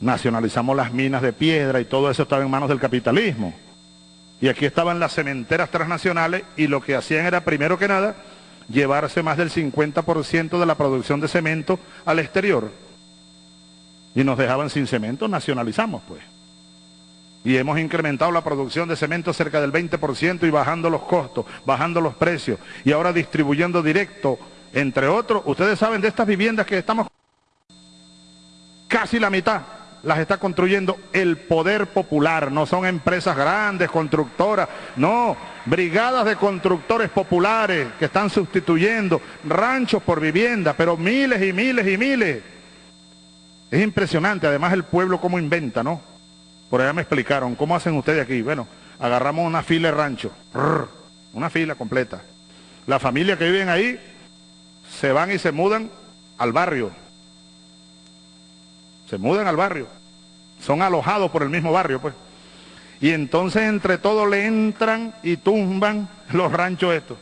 nacionalizamos las minas de piedra y todo eso estaba en manos del capitalismo. Y aquí estaban las cementeras transnacionales y lo que hacían era, primero que nada, llevarse más del 50% de la producción de cemento al exterior. Y nos dejaban sin cemento, nacionalizamos pues. Y hemos incrementado la producción de cemento cerca del 20% y bajando los costos, bajando los precios. Y ahora distribuyendo directo, entre otros, ustedes saben de estas viviendas que estamos casi la mitad las está construyendo el poder popular, no son empresas grandes, constructoras, no, brigadas de constructores populares que están sustituyendo ranchos por vivienda, pero miles y miles y miles. Es impresionante, además el pueblo cómo inventa, ¿no? Por allá me explicaron, ¿cómo hacen ustedes aquí? Bueno, agarramos una fila de rancho, una fila completa. La familia que viven ahí se van y se mudan al barrio, se mudan al barrio, son alojados por el mismo barrio, pues. Y entonces entre todos le entran y tumban los ranchos estos.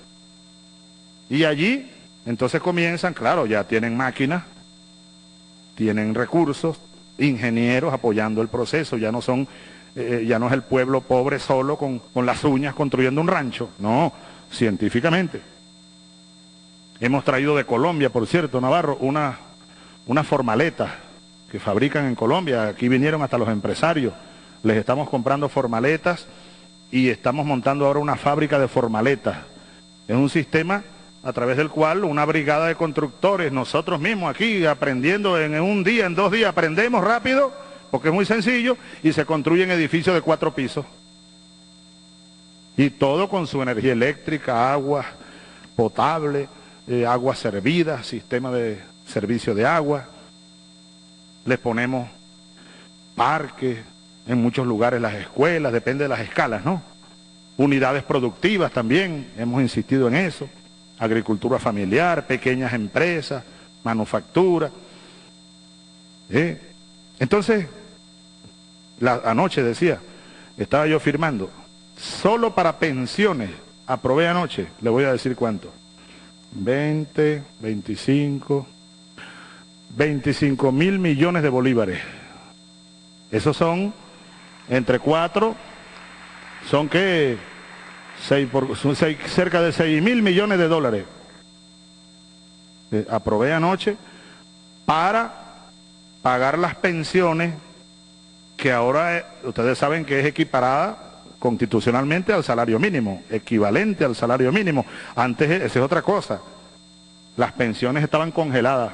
Y allí, entonces comienzan, claro, ya tienen máquinas, tienen recursos, ingenieros apoyando el proceso, ya no son, eh, ya no es el pueblo pobre solo con, con las uñas construyendo un rancho, no, científicamente. Hemos traído de Colombia, por cierto, Navarro, una, una formaleta que fabrican en Colombia. Aquí vinieron hasta los empresarios. Les estamos comprando formaletas y estamos montando ahora una fábrica de formaletas. Es un sistema a través del cual una brigada de constructores, nosotros mismos aquí aprendiendo en un día, en dos días, aprendemos rápido, porque es muy sencillo, y se construyen edificios de cuatro pisos. Y todo con su energía eléctrica, agua potable, eh, agua servida, sistema de servicio de agua les ponemos parques, en muchos lugares las escuelas, depende de las escalas, ¿no? Unidades productivas también, hemos insistido en eso, agricultura familiar, pequeñas empresas, manufactura. ¿eh? Entonces, la, anoche decía, estaba yo firmando, solo para pensiones, aprobé anoche, le voy a decir cuánto, 20, 25, 25 mil millones de bolívares. Esos son entre cuatro, son que por, cerca de 6 mil millones de dólares. Eh, aprobé anoche para pagar las pensiones que ahora eh, ustedes saben que es equiparada constitucionalmente al salario mínimo, equivalente al salario mínimo. Antes esa es otra cosa. Las pensiones estaban congeladas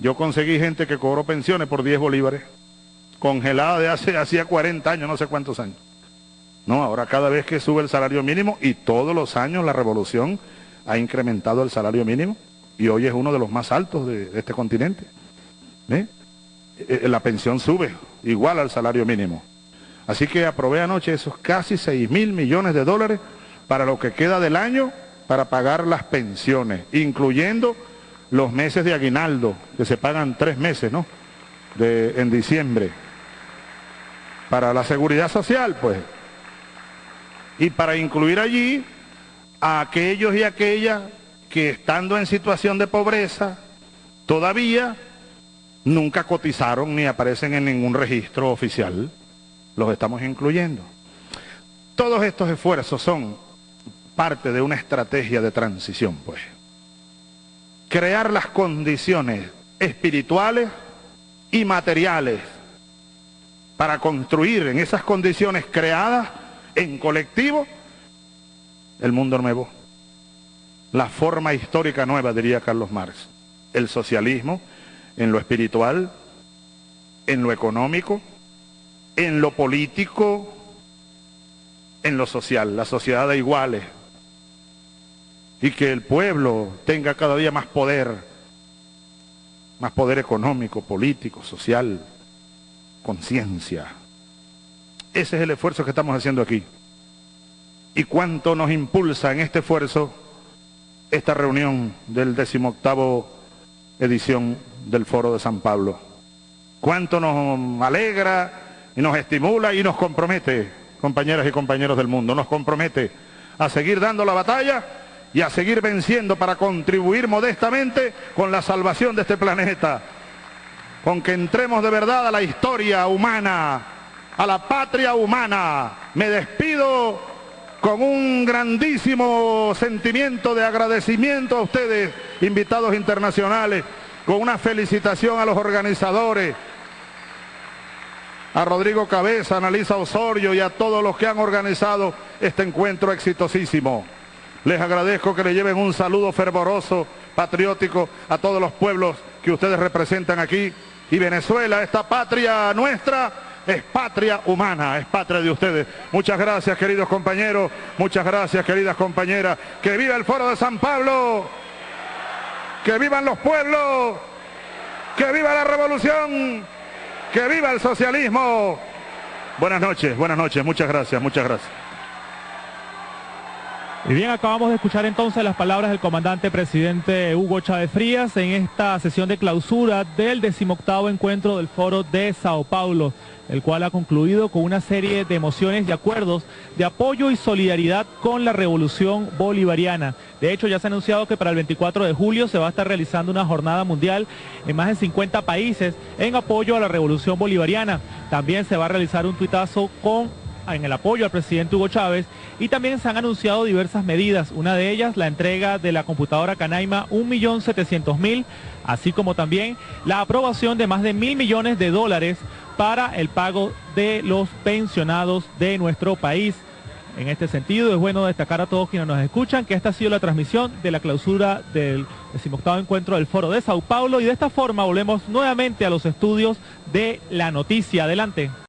yo conseguí gente que cobró pensiones por 10 bolívares, congelada de hace hacía 40 años, no sé cuántos años. No, ahora cada vez que sube el salario mínimo y todos los años la revolución ha incrementado el salario mínimo y hoy es uno de los más altos de, este continente. ¿Eh? Eh, la pensión sube igual al salario mínimo. Así que aprobé anoche esos casi 6 mil millones de dólares para lo que queda del año para pagar las pensiones, incluyendo los meses de aguinaldo, que se pagan tres meses, ¿no? De, en diciembre. Para la seguridad social, pues. Y para incluir allí a aquellos y aquellas que estando en situación de pobreza, todavía nunca cotizaron ni aparecen en ningún registro oficial. Los estamos incluyendo. Todos estos esfuerzos son parte de una estrategia de transición, pues. Crear las condiciones espirituales y materiales para construir en esas condiciones creadas en colectivo el mundo nuevo. La forma histórica nueva, diría Carlos Marx. El socialismo en lo espiritual, en lo económico, en lo político, en lo social, la sociedad de iguales. Y que el pueblo tenga cada día más poder, más poder económico, político, social, conciencia. Ese es el esfuerzo que estamos haciendo aquí. ¿Y cuánto nos impulsa en este esfuerzo esta reunión del decimoctavo edición del Foro de San Pablo? ¿Cuánto nos alegra y nos estimula y nos compromete, compañeras y compañeros del mundo, nos compromete a seguir dando la batalla y a seguir venciendo para contribuir modestamente con la salvación de este planeta, con que entremos de verdad a la historia humana, a la patria humana. Me despido con un grandísimo sentimiento de agradecimiento a ustedes, invitados internacionales, con una felicitación a los organizadores, a Rodrigo Cabeza, a Analisa Osorio y a todos los que han organizado este encuentro exitosísimo. Les agradezco que le lleven un saludo fervoroso, patriótico a todos los pueblos que ustedes representan aquí. Y Venezuela, esta patria nuestra, es patria humana, es patria de ustedes. Muchas gracias, queridos compañeros, muchas gracias, queridas compañeras. Que viva el Foro de San Pablo, que vivan los pueblos, que viva la revolución, que viva el socialismo. Buenas noches, buenas noches, muchas gracias, muchas gracias. Y bien, acabamos de escuchar entonces las palabras del comandante presidente Hugo Chávez Frías en esta sesión de clausura del decimoctavo encuentro del Foro de Sao Paulo el cual ha concluido con una serie de emociones y acuerdos de apoyo y solidaridad con la revolución bolivariana. De hecho, ya se ha anunciado que para el 24 de julio se va a estar realizando una jornada mundial en más de 50 países en apoyo a la revolución bolivariana. También se va a realizar un tuitazo con en el apoyo al presidente Hugo Chávez y también se han anunciado diversas medidas, una de ellas la entrega de la computadora Canaima 1.700.000, así como también la aprobación de más de mil millones de dólares para el pago de los pensionados de nuestro país. En este sentido, es bueno destacar a todos quienes nos escuchan que esta ha sido la transmisión de la clausura del decimoctavo encuentro del Foro de Sao Paulo y de esta forma volvemos nuevamente a los estudios de la noticia. Adelante.